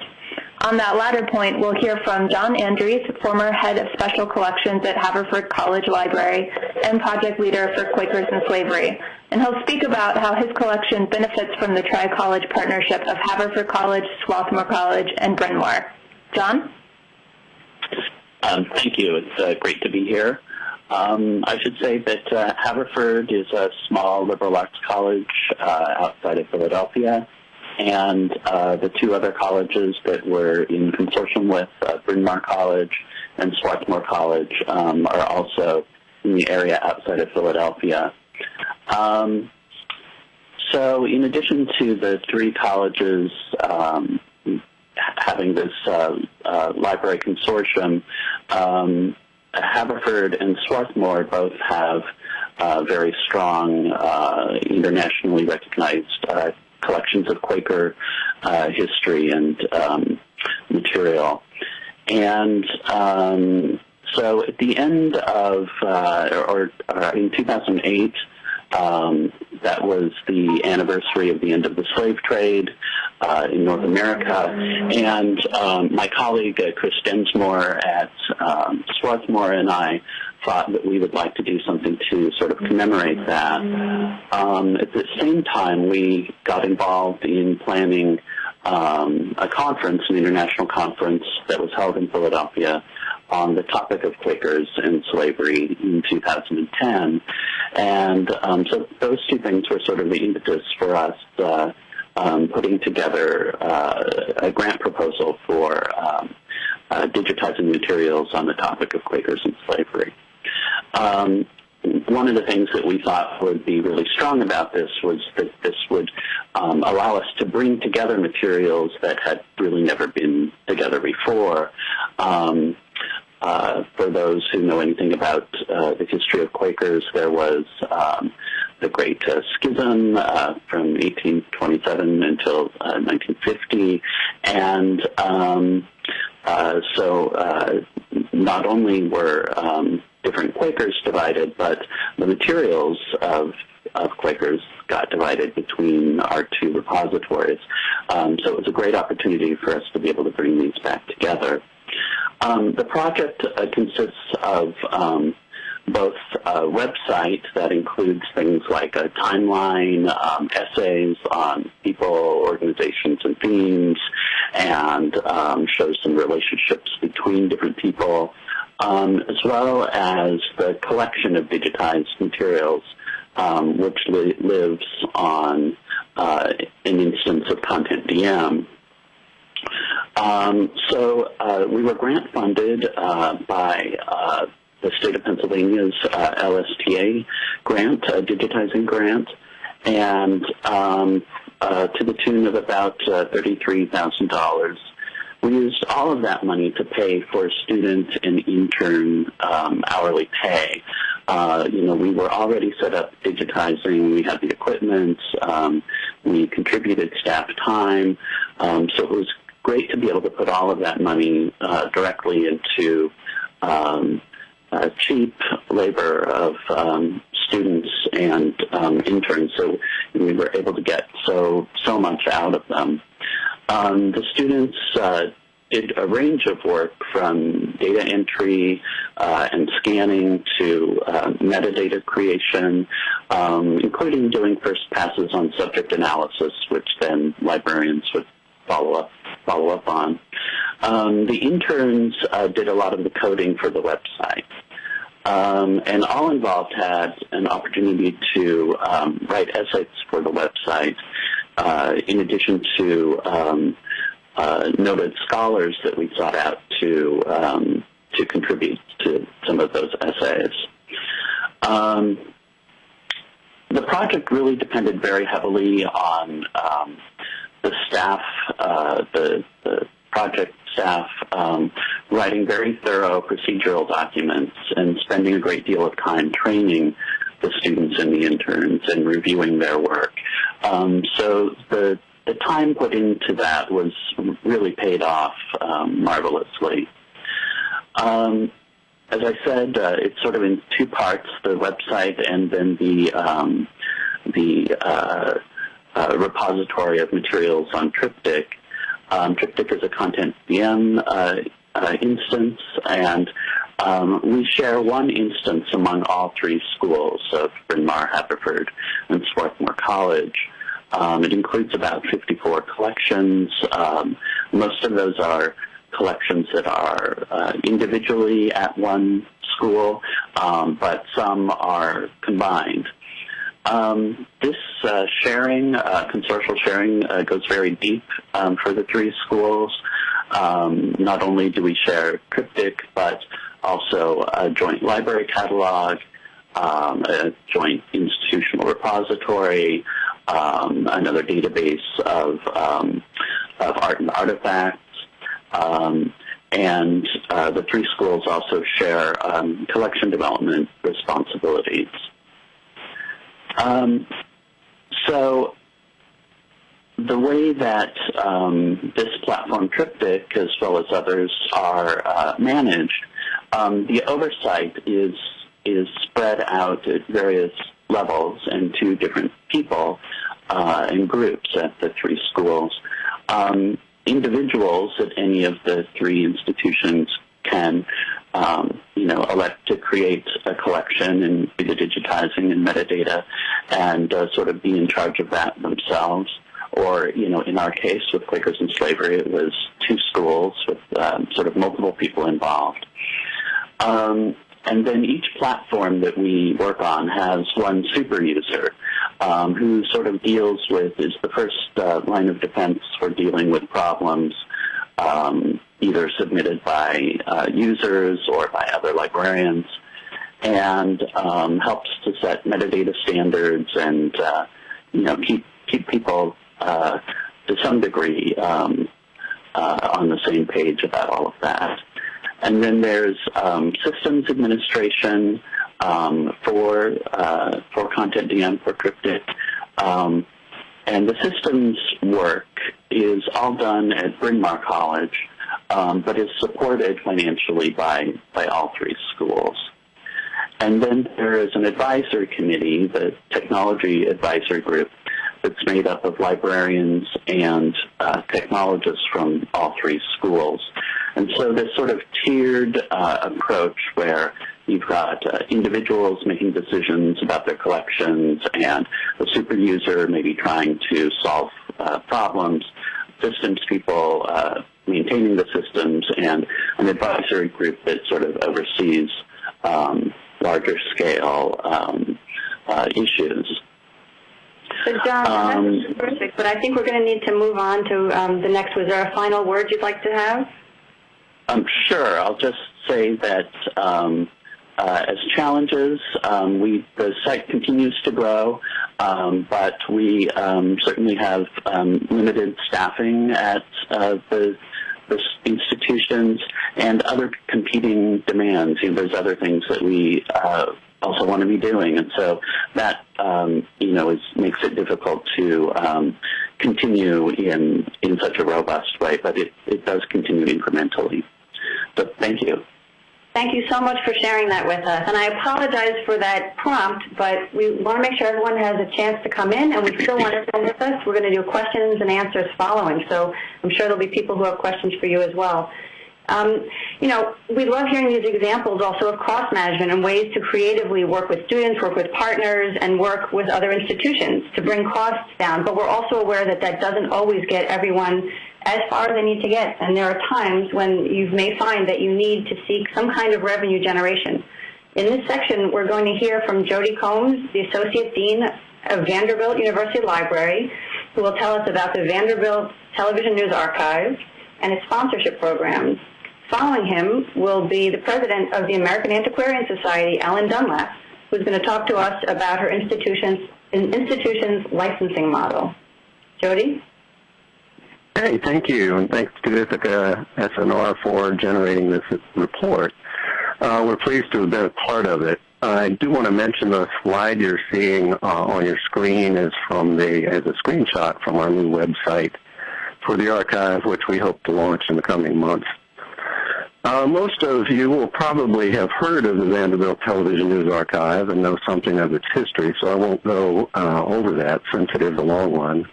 [SPEAKER 4] On that latter point, we'll hear from John Andrews, former head of special collections at Haverford College Library and project leader for Quakers and Slavery. And he'll speak about how his collection benefits from the tri-college partnership of Haverford College, Swarthmore College, and Bryn Mawr. John?
[SPEAKER 9] Um, thank you. It's uh, great to be here. Um, I should say that uh, Haverford is a small liberal arts college uh, outside of Philadelphia, and uh, the two other colleges that we're in consortium with, uh, Bryn Mawr College and Swarthmore College, um, are also in the area outside of Philadelphia. Um, so in addition to the three colleges um, having this uh, uh, library consortium, um, Haverford and Swarthmore both have uh, very strong, uh, internationally recognized uh, collections of Quaker uh, history and um, material. And um, so at the end of, or, or, in 2008, um, that was the anniversary of the end of the slave trade uh, in North America. And um, my colleague, uh, Chris Densmore at um, Swarthmore, and I thought that we would like to do something to sort of commemorate that. Um, at the same time, we got involved in planning um, a conference, an international conference that was held in Philadelphia on the topic of Quakers and slavery in 2010. And um, so those two things were sort of the impetus for us uh, um, putting together uh, a grant proposal for um, uh, digitizing materials on the topic of Quakers and slavery. Um, one of the things that we thought would be really strong about this was that this would um, allow us to bring together materials that had really never been together before. Um, uh, for those who know anything about uh, the history of Quakers, there was um, the Great uh, Schism uh, from 1827 until 1950, uh, and um, uh, so not only were um, different Quakers divided, but the materials of of Quakers got divided between our two repositories. Um, so it was a great opportunity for us to be able to bring these back together. Um, the project uh, consists of um, both a website that includes things like a timeline, um, essays on people, organizations, and themes, and um, shows some relationships between different people, um, as well as the collection of digitized materials, um, which li- lives on uh, an instance of Content DM. Um, so uh, we were grant funded uh, by uh, the state of Pennsylvania's uh, LSTA grant, a digitizing grant, and um, uh, to the tune of about uh, $33,000. We used all of that money to pay for student and intern um, hourly pay. Uh, you know, we were already set up digitizing. We had the equipment. Um, we contributed staff time. Um, so it was great to be able to put all of that money uh, directly into uh, cheap labor of um, students and um, interns. So we were able to get so so much out of them. Um, the students uh, did a range of work from data entry uh, and scanning to uh, metadata creation, um, including doing first passes on subject analysis, which then librarians would follow up follow up on. Um, the interns uh, did a lot of the coding for the website. Um, and all involved had an opportunity to um, write essays for the website, in addition to um, uh, noted scholars that we sought out to um, to contribute to some of those essays. Um, the project really depended very heavily on um, the staff, uh, the, the, project staff um, writing very thorough procedural documents and spending a great deal of time training the students and the interns and reviewing their work. Um, so the the time put into that was really paid off um, marvelously. Um, as I said, uh, it's sort of in two parts: the website and then the um, the uh, uh, repository of materials on Triptych. Um, Triptych is a content DM uh, uh, instance, and um, we share one instance among all three schools of Bryn Mawr, Haverford, and Swarthmore College. Um, it includes about 54 collections. Um, most of those are collections that are uh, individually at one school, um, but some are combined. Um, this uh, sharing, uh, consortial sharing, uh, goes very deep um, for the three schools. Um, not only do we share Triptych, but also a joint library catalog, um, a joint institutional repository, um, another database of, um, of art and artifacts, um, and uh, the three schools also share um, collection development responsibilities. Um, so the way that this platform Triptych, as well as others, are uh, managed, um, the oversight is is spread out at various levels and to different people uh, and groups at the three schools. Um, individuals at any of the three institutions can, um, you know, elect to create a collection and do the digitizing and metadata and uh, sort of be in charge of that themselves. Or, you know, in our case with Quakers and Slavery, it was two schools with um, sort of multiple people involved. Um, and then each platform that we work on has one super user um, who sort of deals with, is the first uh, line of defense for dealing with problems um, either submitted by uh, users or by other librarians and um, helps to set metadata standards and, uh, you know, keep, keep people uh, to some degree um, uh, on the same page about all of that. And then there's um, systems administration um, for uh, for Content DM for Triptych. Um, and the systems work is all done at Bryn Mawr College, um, but is supported financially by, by all three schools. And then there is an advisory committee, the technology advisory group, that's made up of librarians and uh, technologists from all three schools. And so this sort of tiered uh, approach where you've got uh, individuals making decisions about their collections and a super user maybe trying to solve uh, problems, systems people uh, maintaining the systems, and an advisory group that sort of oversees um, larger scale um, uh, issues.
[SPEAKER 3] So John, um, that's perfect, but I think we're going to need to move on to um, the next. Was there a final word you'd like to have?
[SPEAKER 9] Um, sure. I'll just say that um, uh, as challenges, um, we the site continues to grow, um, but we um, certainly have um, limited staffing at uh, the, the institutions and other competing demands. You know, there's other things that we uh, also want to be doing, and so that you know is, makes it difficult to continue in in such a robust way. But it, it does continue incrementally. Thank you.
[SPEAKER 3] Thank you so much for sharing that with us. And I apologize for that prompt, but we want to make sure everyone has a chance to come in, and we still want everyone with us. We're going to do questions and answers following, so I'm sure there'll be people who have questions for you as well. Um, you know, we love hearing these examples also of cost management and ways to creatively work with students, work with partners, and work with other institutions to bring costs down. But we're also aware that that doesn't always get everyone as far as they need to get. And there are times when you may find that you need to seek some kind of revenue generation. In this section, we're going to hear from Jody Combs, the Associate Dean of Vanderbilt University Library, who will tell us about the Vanderbilt Television News Archive and its sponsorship programs. Following him will be the president of the American Antiquarian Society, Ellen Dunlap, who's going to talk to us about her institution's, institution's licensing model. Jody?
[SPEAKER 10] Hey, thank you, and thanks to Ithaka S+R for generating this report. Uh, we're pleased to have been a part of it. I do want to mention the slide you're seeing uh, on your screen is from the as a screenshot from our new website for the archive, which we hope to launch in the coming months. Uh, most of you will probably have heard of the Vanderbilt Television News Archive and know something of its history, so I won't go uh, over that since it is a long one,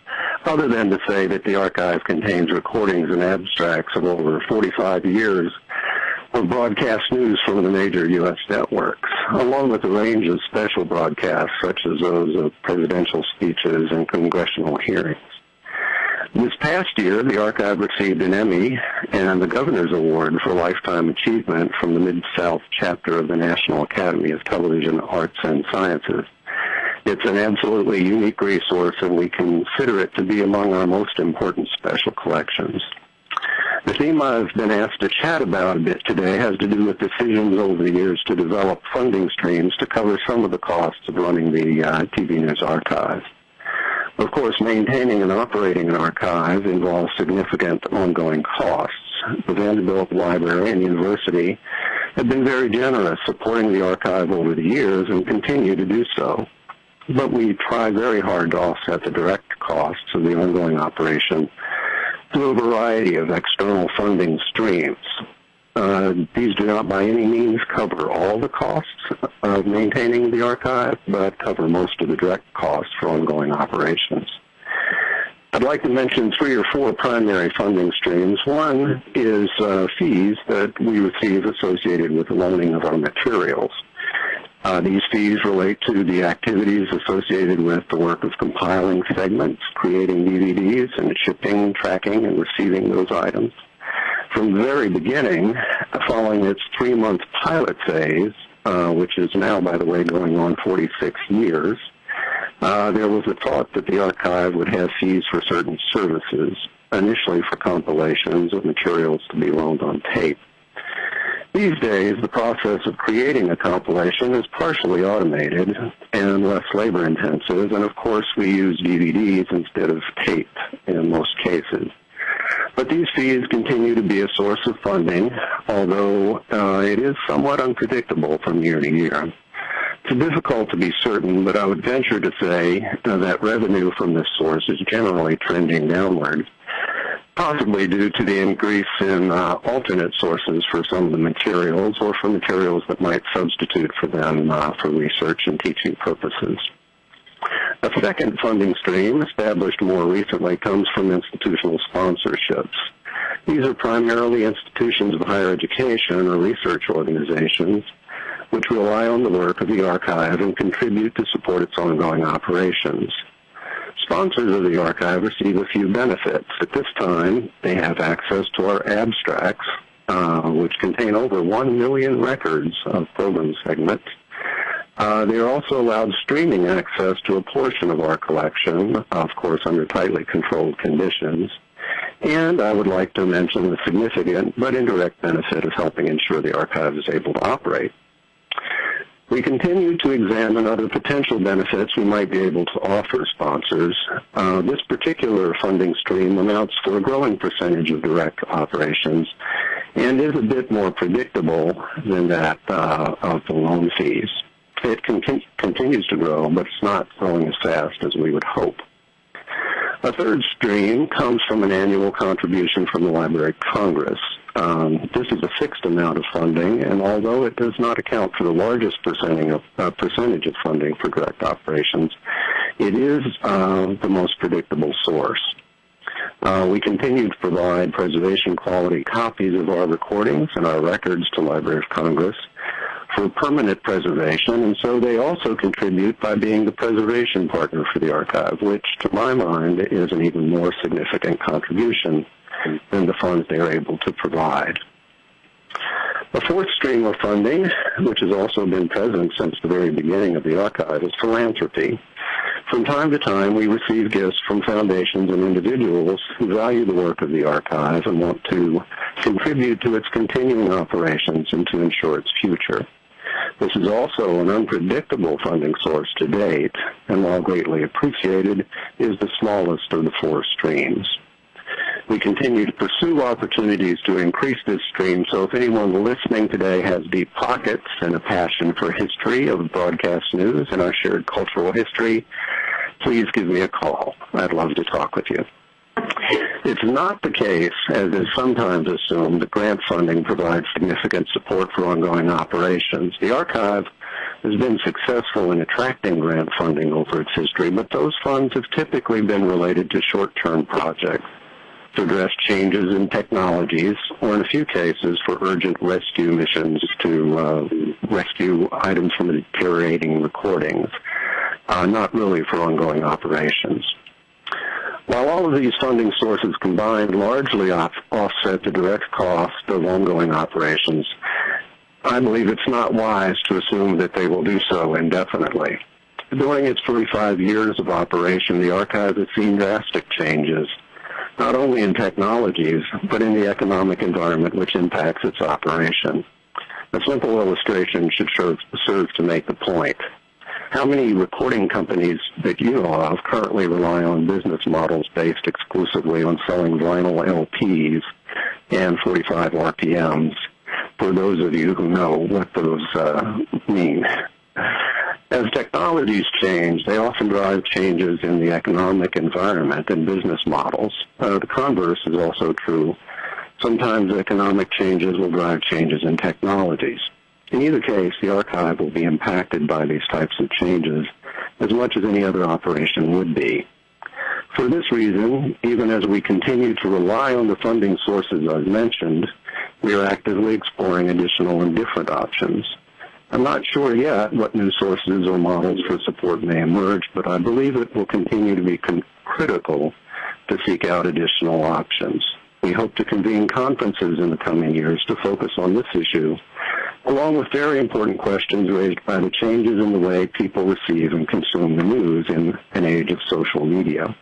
[SPEAKER 10] other than to say that the archive contains recordings and abstracts of over 45 years of broadcast news from the major U.S. networks, along with a range of special broadcasts such as those of presidential speeches and congressional hearings. This past year, the archive received an Emmy and the Governor's Award for Lifetime Achievement from the Mid-South chapter of the National Academy of Television Arts and Sciences. It's an absolutely unique resource, and we consider it to be among our most important special collections. The theme I've been asked to chat about a bit today has to do with decisions over the years to develop funding streams to cover some of the costs of running the uh, TV News Archive. Of course, maintaining and operating an archive involves significant ongoing costs. The Vanderbilt Library and University have been very generous supporting the archive over the years and continue to do so. But we try very hard to offset the direct costs of the ongoing operation through a variety of external funding streams. Uh, these do not by any means cover all the costs of maintaining the archive, but cover most of the direct costs for ongoing operations. I'd like to mention three or four primary funding streams. One is uh, fees that we receive associated with the loaning of our materials. Uh, these fees relate to the activities associated with the work of compiling segments, creating DVDs, and shipping, tracking, and receiving those items from the very beginning, following its three-month pilot phase, uh, which is now, by the way, going on 46 years, uh, there was a thought that the archive would have fees for certain services, initially for compilations of materials to be loaned on tape. These days, the process of creating a compilation is partially automated and less labor intensive, and of course we use DVDs instead of tape in most cases. But these fees continue to be a source of funding, although uh, it is somewhat unpredictable from year to year. It's difficult to be certain, but I would venture to say uh, that revenue from this source is generally trending downward, possibly due to the increase in uh, alternate sources for some of the materials or for materials that might substitute for them uh, for research and teaching purposes. A second funding stream, established more recently, comes from institutional sponsorships. These are primarily institutions of higher education or research organizations which rely on the work of the archive and contribute to support its ongoing operations. Sponsors of the archive receive a few benefits. At this time, they have access to our abstracts, uh, which contain over 1 million records of program segments uh, they are also allowed streaming access to a portion of our collection, of course under tightly controlled conditions. And I would like to mention the significant but indirect benefit of helping ensure the archive is able to operate. We continue to examine other potential benefits we might be able to offer sponsors. Uh, this particular funding stream amounts to a growing percentage of direct operations and is a bit more predictable than that uh, of the loan fees it con- continues to grow, but it's not growing as fast as we would hope. A third stream comes from an annual contribution from the Library of Congress. Um, this is a fixed amount of funding, and although it does not account for the largest percentage of, uh, percentage of funding for direct operations, it is uh, the most predictable source. Uh, we continue to provide preservation quality copies of our recordings and our records to Library of Congress for permanent preservation, and so they also contribute by being the preservation partner for the archive, which to my mind is an even more significant contribution. than the funds they are able to provide. A fourth stream of funding, which has also been present since the very beginning of the archive, is philanthropy. From time to time, we receive gifts from foundations and individuals who value the work of the archive and want to contribute to its continuing operations and to ensure its future. This is also an unpredictable funding source to date, and while greatly appreciated, is the smallest of the four streams. We continue to pursue opportunities to increase this stream, so if anyone listening today has deep pockets and a passion for history of broadcast news and our shared cultural history, please give me a call. I'd love to talk with you. It's not the case, as is sometimes assumed, that grant funding provides significant support for ongoing operations. The archive has been successful in attracting grant funding over its history, but those funds have typically been related to short-term projects to address changes in technologies, or in a few cases for urgent rescue missions to uh, rescue items from deteriorating recordings, uh, not really for ongoing operations. While all of these funding sources combined largely off- offset the direct cost of ongoing operations, I believe it's not wise to assume that they will do so indefinitely. During its 45 years of operation, the archive has seen drastic changes not only in technologies, but in the economic environment which impacts its operation. A simple illustration should serve, serve to make the point. How many recording companies that you know of currently rely on business models based exclusively on selling vinyl LPs and 45 RPMs? For those of you who know what those uh, mean. As technologies change, they often drive changes in the economic environment and business models. Uh, the converse is also true. Sometimes economic changes will drive changes in technologies. In either case, the archive will be impacted by these types of changes as much as any other operation would be. For this reason, even as we continue to rely on the funding sources I've mentioned, we are actively exploring additional and different options. I'm not sure yet what new sources or models for support may emerge, but I believe it will continue to be critical to seek out additional options. We hope to convene conferences in the coming years to focus on this issue, along with very important questions raised by the changes in the way people receive and consume the news in an age of social media.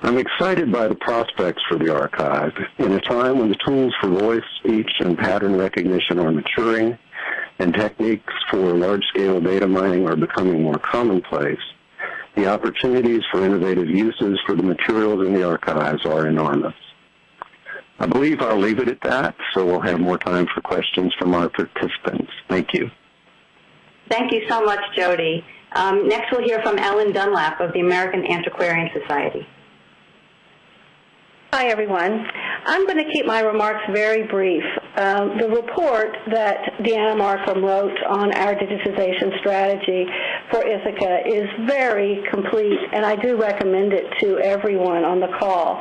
[SPEAKER 10] I'm excited by the prospects for the archive. In a time when the tools for voice, speech, and pattern recognition are maturing, and techniques for large-scale data mining are becoming more commonplace, the opportunities for innovative uses for the materials in the archives are enormous. I believe I'll leave it at that, so we'll have more time for questions from our participants. Thank you.
[SPEAKER 3] Thank you so much, Jody. Um, next, we'll hear from Ellen Dunlap of the American Antiquarian Society.
[SPEAKER 11] Hi, everyone. I'm going to keep my remarks very brief. Um, the report that Deanna Marcum wrote on our digitization strategy for Ithaka is very complete, and I do recommend it to everyone on the call.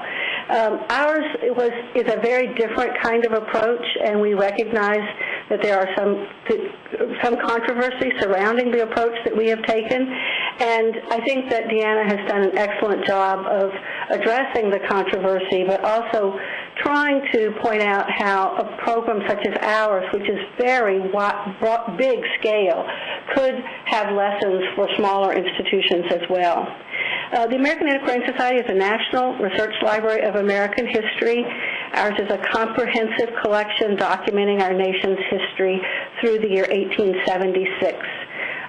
[SPEAKER 11] Um, ours was is a very different kind of approach, and we recognize that there are some some controversy surrounding the approach that we have taken. And I think that Deanna has done an excellent job of addressing the controversy, but also trying to point out how a program such as ours, which is very big scale, could have lessons for smaller institutions as well. Uh, the American Antiquarian Society is a national research library of American history. Ours is a comprehensive collection documenting our nation's history through the year 1876.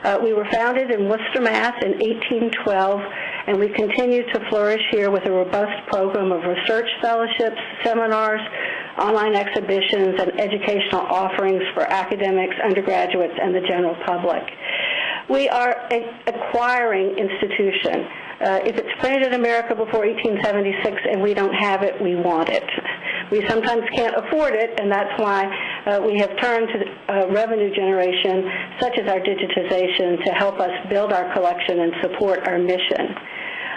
[SPEAKER 11] Uh, we were founded in Worcester, Mass. in 1812, and we continue to flourish here with a robust program of research fellowships, seminars, online exhibitions, and educational offerings for academics, undergraduates, and the general public. We are an acquiring institution. Uh, if it's printed in America before 1876 and we don't have it, we want it. We sometimes can't afford it, and that's why uh, we have turned to uh, revenue generation, such as our digitization, to help us build our collection and support our mission.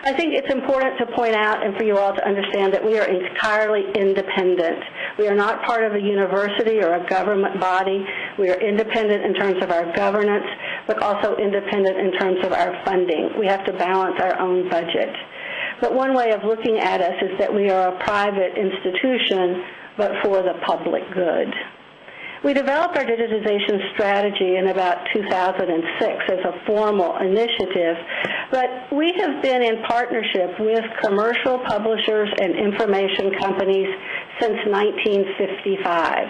[SPEAKER 11] I think it's important to point out and for you all to understand that we are entirely independent. We are not part of a university or a government body. We are independent in terms of our governance, but also independent in terms of our funding. We have to balance our own budget. but one way of looking at us is that we are a private institution, but for the public good. We developed our digitization strategy in about 2006 as a formal initiative, but we have been in partnership with commercial publishers and information companies since 1955.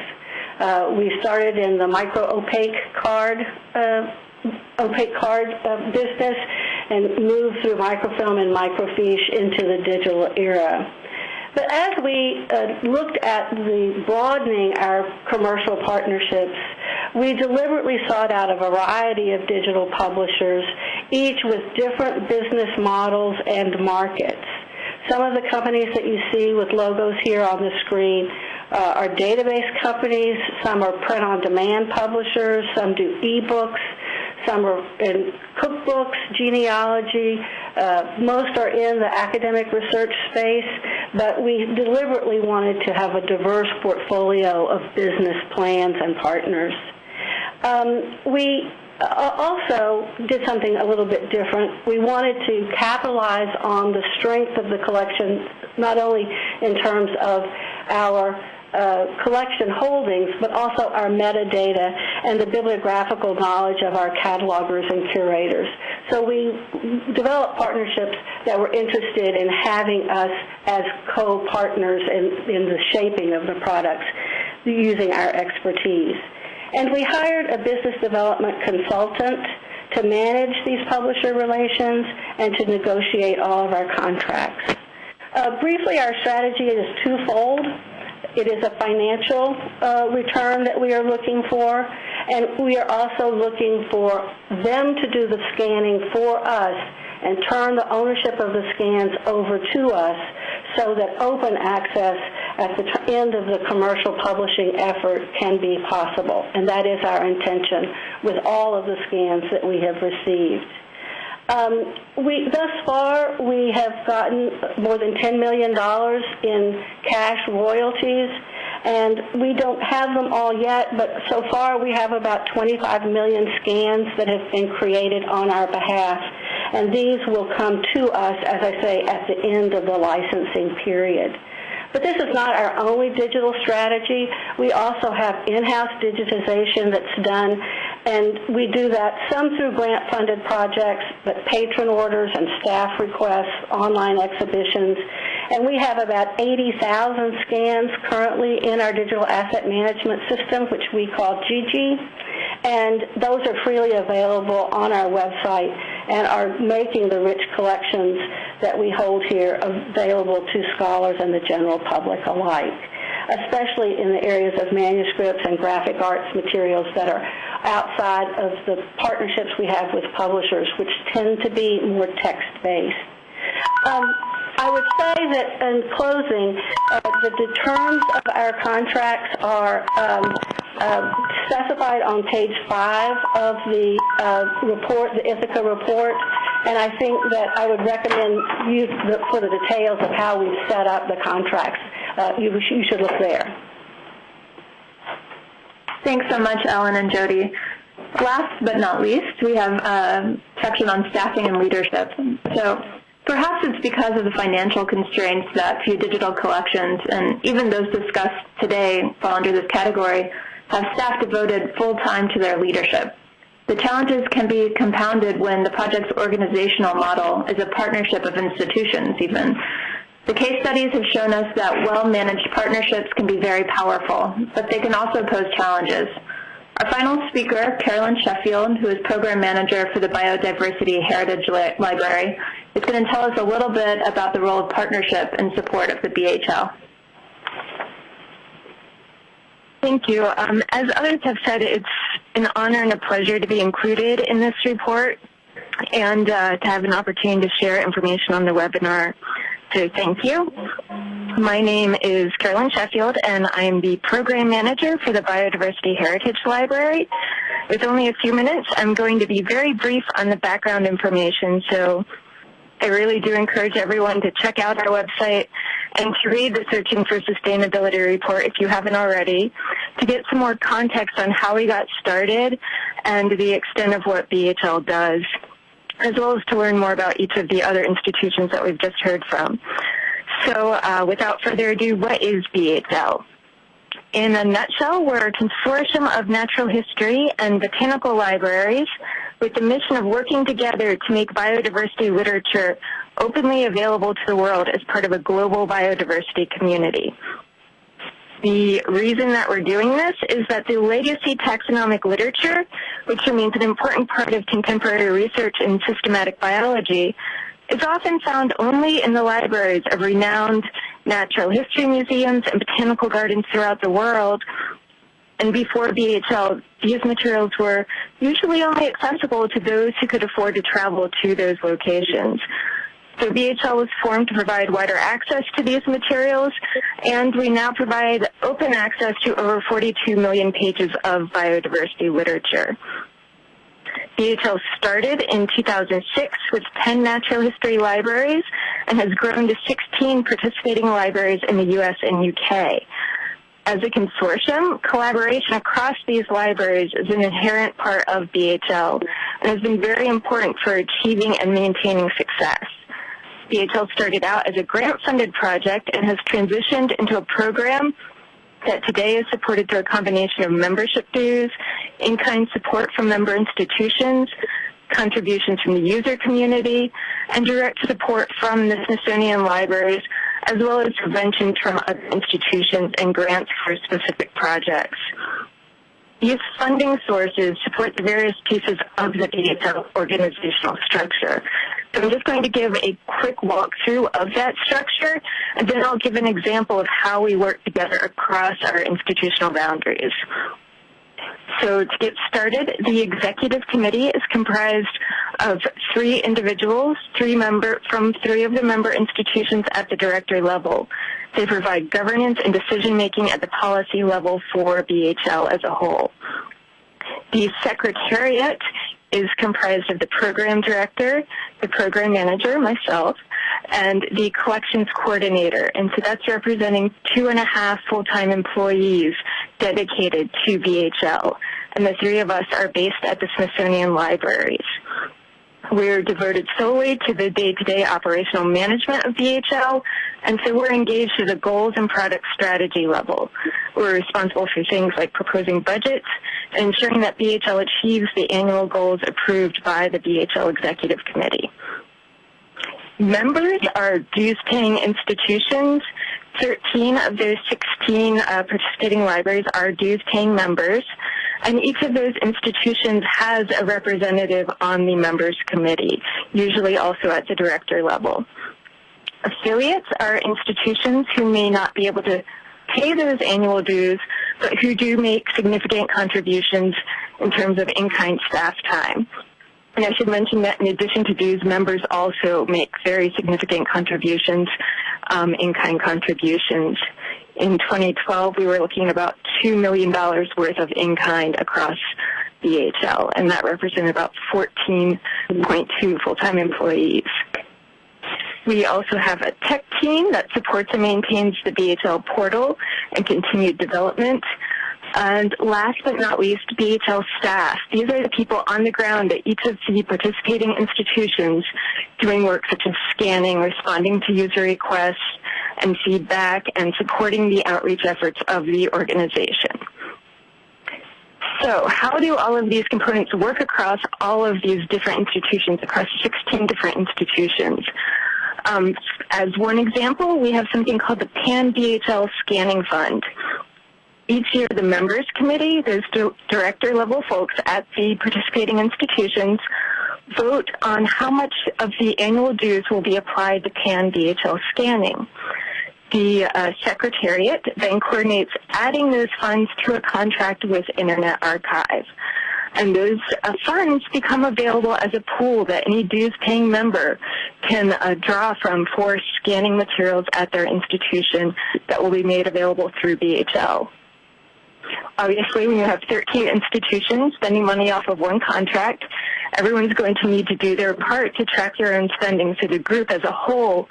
[SPEAKER 11] Uh, we started in the micro opaque card uh, opaque card uh, business and moved through microfilm and microfiche into the digital era. But as we uh, looked at the broadening our commercial partnerships, we deliberately sought out a variety of digital publishers, each with different business models and markets. Some of the companies that you see with logos here on the screen uh, are database companies, some are print-on-demand publishers, some do e-books, some are in cookbooks, genealogy. Uh, most are in the academic research space, but we deliberately wanted to have a diverse portfolio of business plans and partners. Um, we uh, also did something a little bit different. We wanted to capitalize on the strength of the collection, not only in terms of our uh, collection holdings, but also our metadata and the bibliographical knowledge of our catalogers and curators. So we developed partnerships that were interested in having us as co-partners in, in the shaping of the products using our expertise. And we hired a business development consultant to manage these publisher relations and to negotiate all of our contracts. Uh, briefly, our strategy is twofold. It is a financial uh, return that we are looking for, and we are also looking for them to do the scanning for us and turn the ownership of the scans over to us so that open access at the end of the commercial publishing effort can be possible. And that is our intention with all of the scans that we have received. Um, we thus far we have gotten more than $10 million in cash royalties, and we don't have them all yet, but so far we have about 25 million scans that have been created on our behalf, and these will come to us, as I say, at the end of the licensing period. But this is not our only digital strategy. We also have in-house digitization that's done, and we do that some through grant-funded projects, but patron orders and staff requests, online exhibitions, and we have about 80,000 scans currently in our digital asset management system, which we call Gigi, and those are freely available on our website and are making the rich collections that we hold here available to scholars and the general public alike, especially in the areas of manuscripts and graphic arts materials that are outside of the partnerships we have with publishers, which tend to be more text-based. Um, I would say that in closing, uh, that the terms of our contracts are um, uh, specified on page five of the uh, report, the Ithaka report, and I think that I would recommend you for the details of how we've set up the contracts. You, you should look there.
[SPEAKER 4] Thanks so much, Ellen and Jody. Last but not least, we have a section on staffing and leadership. So Perhaps it's because of the financial constraints that few digital collections, and even those discussed today fall under this category, have staff devoted full time to their leadership. The challenges can be compounded when the project's organizational model is a partnership of institutions even. The case studies have shown us that well-managed partnerships can be very powerful, but they can also pose challenges. Our final speaker, Carolyn Sheffield, who is Program Manager for the Biodiversity Heritage Library, is going to tell us a little bit about the role of partnership in support of the BHL.
[SPEAKER 12] Thank you. Um, as others have said, it's an honor and a pleasure to be included in this report and uh, to have an opportunity to share information on the webinar. So thank you. My name is Carolyn Sheffield, and I'm the Program Manager for the Biodiversity Heritage Library. With only a few minutes, I'm going to be very brief on the background information, so I really do encourage everyone to check out our website and to read the Searching for Sustainability report if you haven't already, to get some more context on how we got started and the extent of what BHL does. As well as to learn more about each of the other institutions that we've just heard from. So uh, without further ado, what is BHL? In a nutshell, we're a consortium of natural history and botanical libraries with the mission of working together to make biodiversity literature openly available to the world as part of a global biodiversity community. The reason that we're doing this is that the legacy taxonomic literature, which remains an important part of contemporary research in systematic biology, is often found only in the libraries of renowned natural history museums and botanical gardens throughout the world. And before BHL, these materials were usually only accessible to those who could afford to travel to those locations. So BHL was formed to provide wider access to these materials, and we now provide open access to over 42 million pages of biodiversity literature. BHL started in 2006 with 10 natural history libraries and has grown to 16 participating libraries in the U.S. and U.K. As a consortium, collaboration across these libraries is an inherent part of BHL and has been very important for achieving and maintaining success. BHL started out as a grant-funded project and has transitioned into a program that today is supported through a combination of membership dues, in-kind support from member institutions, contributions from the user community, and direct support from the Smithsonian libraries, as well as subventions from other institutions and grants for specific projects. These funding sources support the various pieces of the BHL organizational structure. So I'm just going to give a quick walkthrough of that structure, and then I'll give an example of how we work together across our institutional boundaries. So to get started, the executive committee is comprised of three individuals, three member from three of the member institutions at the director level. They provide governance and decision making at the policy level for BHL as a whole. The secretariat is comprised of the program director, the program manager, myself, and the collections coordinator. And so that's representing two and a half full-time employees dedicated to BHL. And the three of us are based at the Smithsonian Libraries. We're devoted solely to the day-to-day operational management of BHL, and so we're engaged at the goals and product strategy level. We're responsible for things like proposing budgets and ensuring that BHL achieves the annual goals approved by the BHL Executive Committee. Members are dues-paying institutions. 13 of those 16 uh, participating libraries are dues-paying members. And each of those institutions has a representative on the members committee, usually also at the director level. Affiliates are institutions who may not be able to pay those annual dues, but who do make significant contributions in terms of in-kind staff time. And I should mention that in addition to dues, members also make very significant contributions, um, in-kind contributions in 2012, we were looking about $2 million worth of in-kind across BHL, and that represented about 14.2 full-time employees. We also have a tech team that supports and maintains the BHL portal and continued development. And last but not least, BHL staff. These are the people on the ground at each of the participating institutions doing work such as scanning, responding to user requests, and feedback and supporting the outreach efforts of the organization. So how do all of these components work across all of these different institutions, across 16 different institutions? Um, as one example, we have something called the Pan-BHL Scanning Fund. Each year, the members committee, those director level folks at the participating institutions, vote on how much of the annual dues will be applied to pan BHL scanning the uh, Secretariat then coordinates adding those funds to a contract with Internet Archive. And those uh, funds become available as a pool that any dues-paying member can uh, draw from for scanning materials at their institution that will be made available through BHL. Obviously, when you have 13 institutions spending money off of one contract, everyone's going to need to do their part to track their own spending so the group as a whole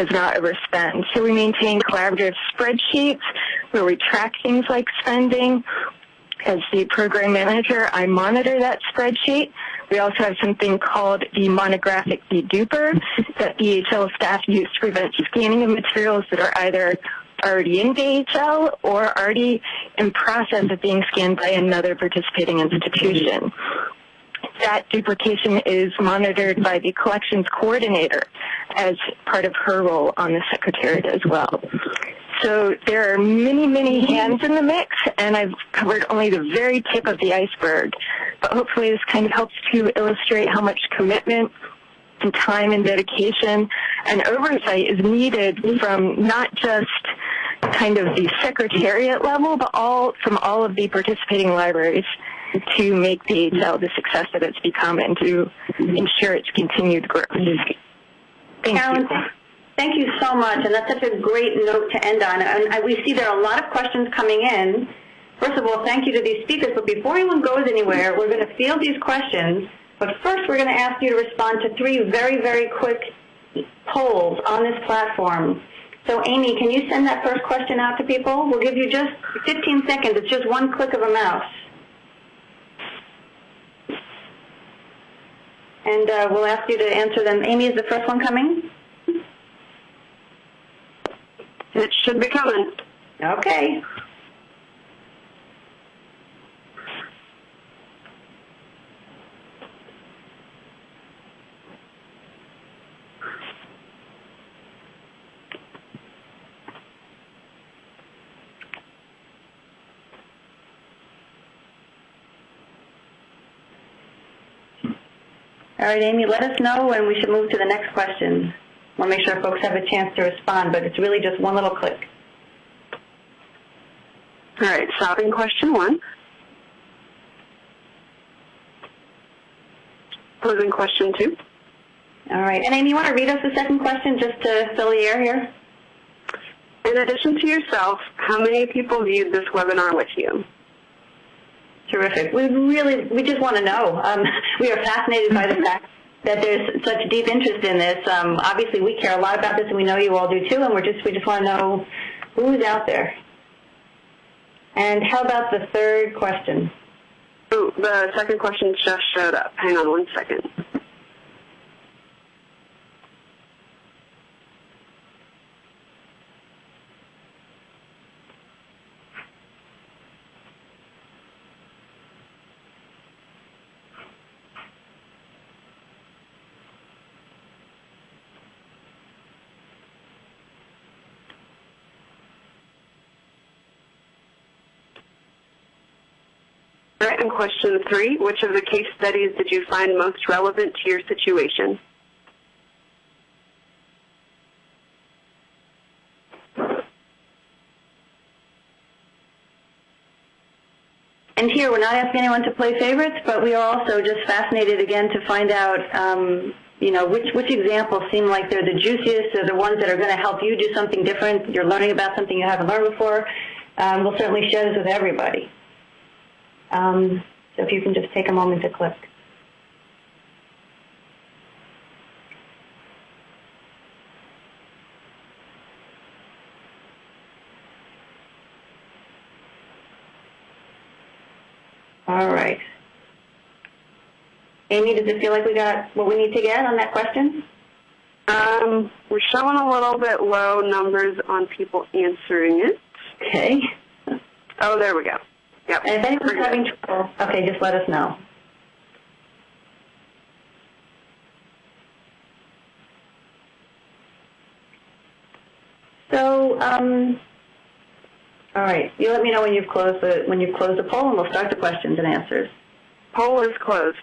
[SPEAKER 12] does not overspend. So we maintain collaborative spreadsheets where we track things like spending. as the program manager, I monitor that spreadsheet. We also have something called the monographic deduper that BHL staff use to prevent scanning of materials that are either already in BHL or already in process of being scanned by another participating institution. That duplication is monitored by the collections coordinator as part of her role on the secretariat as well. So there are many, many hands in the mix, and I've covered only the very tip of the iceberg. But hopefully this kind of helps to illustrate how much commitment and time and dedication and oversight is needed from not just kind of the secretariat level, but all from all of the participating libraries to make BHL the success that it's become and to ensure its continued growth. Thank you.
[SPEAKER 3] Thank you so much, and that's such a great note to end on. And we see there are a lot of questions coming in. First of all, thank you to these speakers, but before anyone goes anywhere, we're going to field these questions. But first, we're going to ask you to respond to three very, very quick polls on this platform. So, Amy, can you send that first question out to people? We'll give you just 15 seconds. It's just one click of a mouse. And uh, we'll ask you to answer them. Amy, is the first one coming?
[SPEAKER 13] It should be coming.
[SPEAKER 3] Okay. All right, Amy, let us know when we should move to the next question. I want to make sure folks have a chance to respond, but it's really just one little click.
[SPEAKER 13] All right, stopping question one. Posing question two.
[SPEAKER 3] All right, and Amy, you want to read us the second question just to fill the air here?
[SPEAKER 13] In addition to yourself, how many people viewed this webinar with you?
[SPEAKER 3] Terrific. We really, we just want to know. Um, we are fascinated by the fact that there's such deep interest in this. Um, obviously, we care a lot about this, and we know you all do too. And we're just, we just want to know who's out there. And how about the third question?
[SPEAKER 13] Oh, the second question just showed up. Hang on one second. And question three, which of the case studies did you find most relevant to your situation?
[SPEAKER 3] And here, we're not asking anyone to play favorites, but we are also just fascinated again to find out, um, you know, which which examples seem like they're the juiciest, or the ones that are going to help you do something different. You're learning about something you haven't learned before. Um, we'll certainly share this with everybody. Um, so if you can just take a moment to click. All right. Amy, does it feel like we got what we need to get on that question?
[SPEAKER 13] Um, we're showing a little bit low numbers on people answering it.
[SPEAKER 3] Okay.
[SPEAKER 13] Oh, there we go. Yep.
[SPEAKER 3] And if anyone's having trouble, okay, just let us know. So, um, all right, you let me know when you've closed the when you've closed the poll, and we'll start the questions and answers.
[SPEAKER 13] Poll is closed.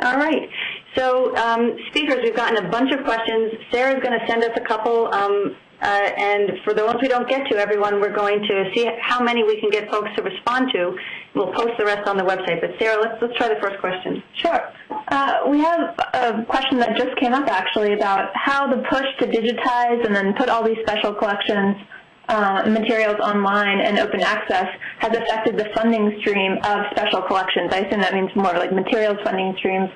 [SPEAKER 3] All right. So, um, speakers, we've gotten a bunch of questions. Sarah's going to send us a couple, um, uh, and for the ones we don't get to, everyone, we're going to see how many we can get folks to respond to. We'll post the rest on the website. But Sarah, let's let's try the first question.
[SPEAKER 4] Sure. Uh, we have a question that just came up actually about how the push to digitize and then put all these special collections uh, materials online and open access has affected the funding stream of special collections. I assume that means more like materials funding streams.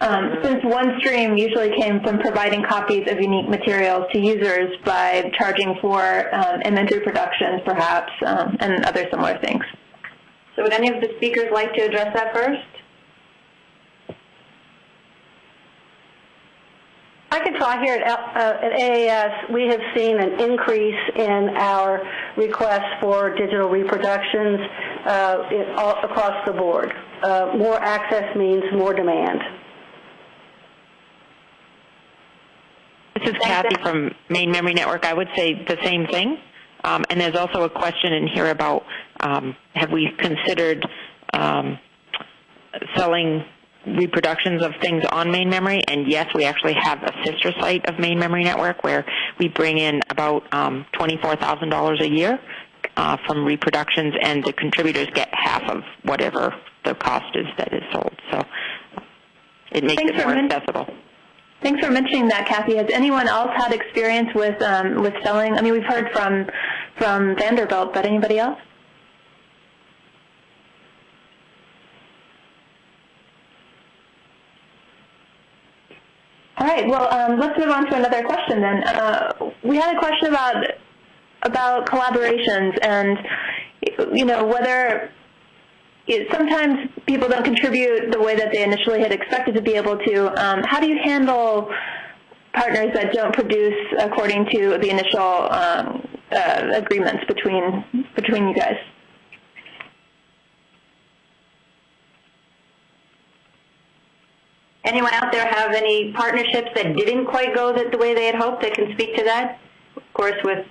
[SPEAKER 4] Um, since one stream usually came from providing copies of unique materials to users by charging for um, imagery productions, perhaps, um, and other similar things.
[SPEAKER 3] So would any of the speakers like to address that first?
[SPEAKER 11] I can try here at, uh, at AAS. We have seen an increase in our requests for digital reproductions uh, in, all, across the board. Uh, more access means more demand.
[SPEAKER 8] This is Kathy from Maine Memory Network. I would say the same thing. Um, and there's also a question in here about um, have we considered um, selling reproductions of things on Maine Memory, and yes, we actually have a sister site of Maine Memory Network where we bring in about um, $24,000 a year uh, from reproductions, and the contributors get half of whatever the cost is that is sold. So it makes
[SPEAKER 4] Thanks
[SPEAKER 8] it more
[SPEAKER 4] for men-
[SPEAKER 8] accessible.
[SPEAKER 4] Thanks for mentioning that, Kathy. Has anyone else had experience with um, with selling? I mean, we've heard from from Vanderbilt, but anybody else? All right. Well, um, let's move on to another question then. Uh, we had a question about about collaborations and you know whether it, sometimes people don't contribute the way that they initially had expected to be able to. Um, how do you handle partners that don't produce according to the initial um, uh, agreements between between you guys?
[SPEAKER 3] Anyone out there have any partnerships that didn't quite go the, the way they had hoped that can speak to that? Of course, with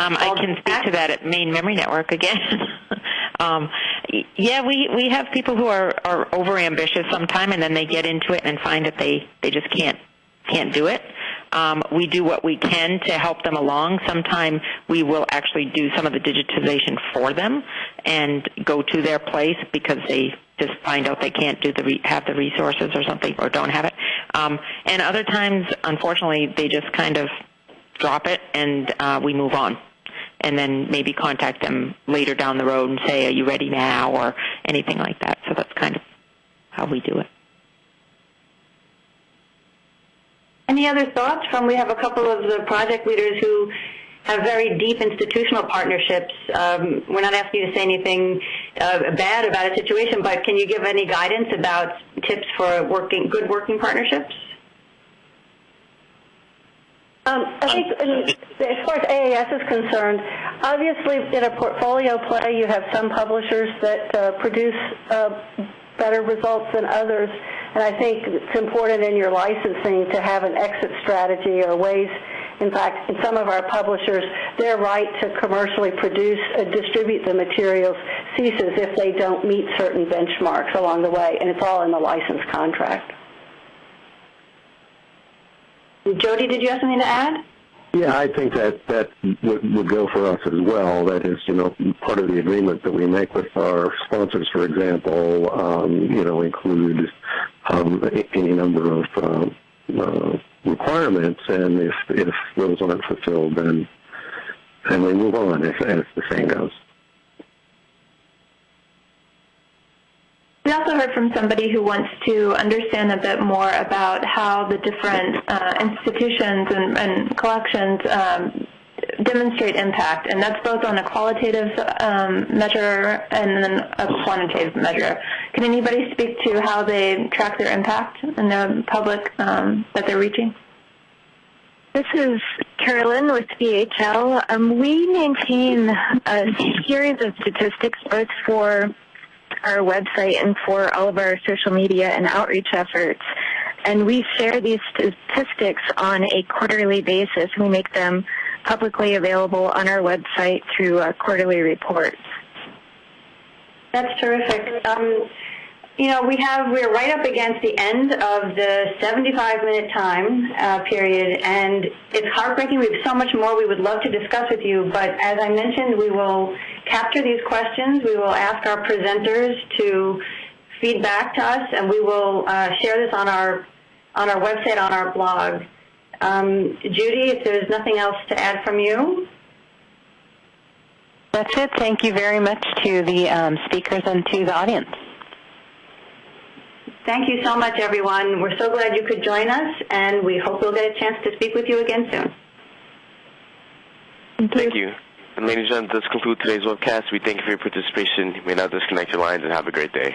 [SPEAKER 8] Um, I can speak to that at Maine Memory Network again. um, y- yeah, we, we have people who are, are over ambitious sometime, and then they get into it and find that they, they just can't can't do it. Um, we do what we can to help them along. Sometimes we will actually do some of the digitization for them and go to their place because they just find out they can't do the re- have the resources or something or don't have it. Um, and other times, unfortunately, they just kind of drop it and uh, we move on. And then maybe contact them later down the road and say, "Are you ready now?" or anything like that. So that's kind of how we do it.
[SPEAKER 3] Any other thoughts from, we have a couple of the project leaders who have very deep institutional partnerships. Um, we're not asking you to say anything uh, bad about a situation, but can you give any guidance about tips for working, good working partnerships?
[SPEAKER 11] Um, I think in, as far as AAS is concerned, obviously in a portfolio play you have some publishers that uh, produce uh, better results than others, and I think it's important in your licensing to have an exit strategy or ways. In fact, in some of our publishers, their right to commercially produce and distribute the materials ceases if they don't meet certain benchmarks along the way, and it's all in the license contract.
[SPEAKER 3] Jody, did you have something to add?
[SPEAKER 10] Yeah, I think that that would, would go for us as well. That is, you know, part of the agreement that we make with our sponsors, for example, um, you know, include um, any number of uh, uh, requirements, and if if those aren't fulfilled, then then we move on, as, as the saying goes.
[SPEAKER 4] We also heard from somebody who wants to understand a bit more about how the different uh, institutions and, and collections um, demonstrate impact, and that's both on a qualitative um, measure and then a quantitative measure. Can anybody speak to how they track their impact in the public um, that they're reaching?
[SPEAKER 12] This is Carolyn with BHL. Um, we maintain a series of statistics both for our website and for all of our social media and outreach efforts. And we share these statistics on a quarterly basis. We make them publicly available on our website through uh, quarterly reports.
[SPEAKER 3] That's terrific. Um, you know, we have we're right up against the end of the 75-minute time uh, period, and it's heartbreaking. We have so much more we would love to discuss with you, but as I mentioned, we will capture these questions. We will ask our presenters to feed back to us, and we will uh, share this on our on our website on our blog. Um, Judy, if there's nothing else to add from you.
[SPEAKER 2] That's it. Thank you very much to the um, speakers and to the audience.
[SPEAKER 3] Thank you so much, everyone. We're so glad you could join us, and we hope we'll get a chance to speak with you again soon.
[SPEAKER 1] Thank you. And ladies and gentlemen, this concludes today's webcast. We thank you for your participation. You may now disconnect your lines and have a great day.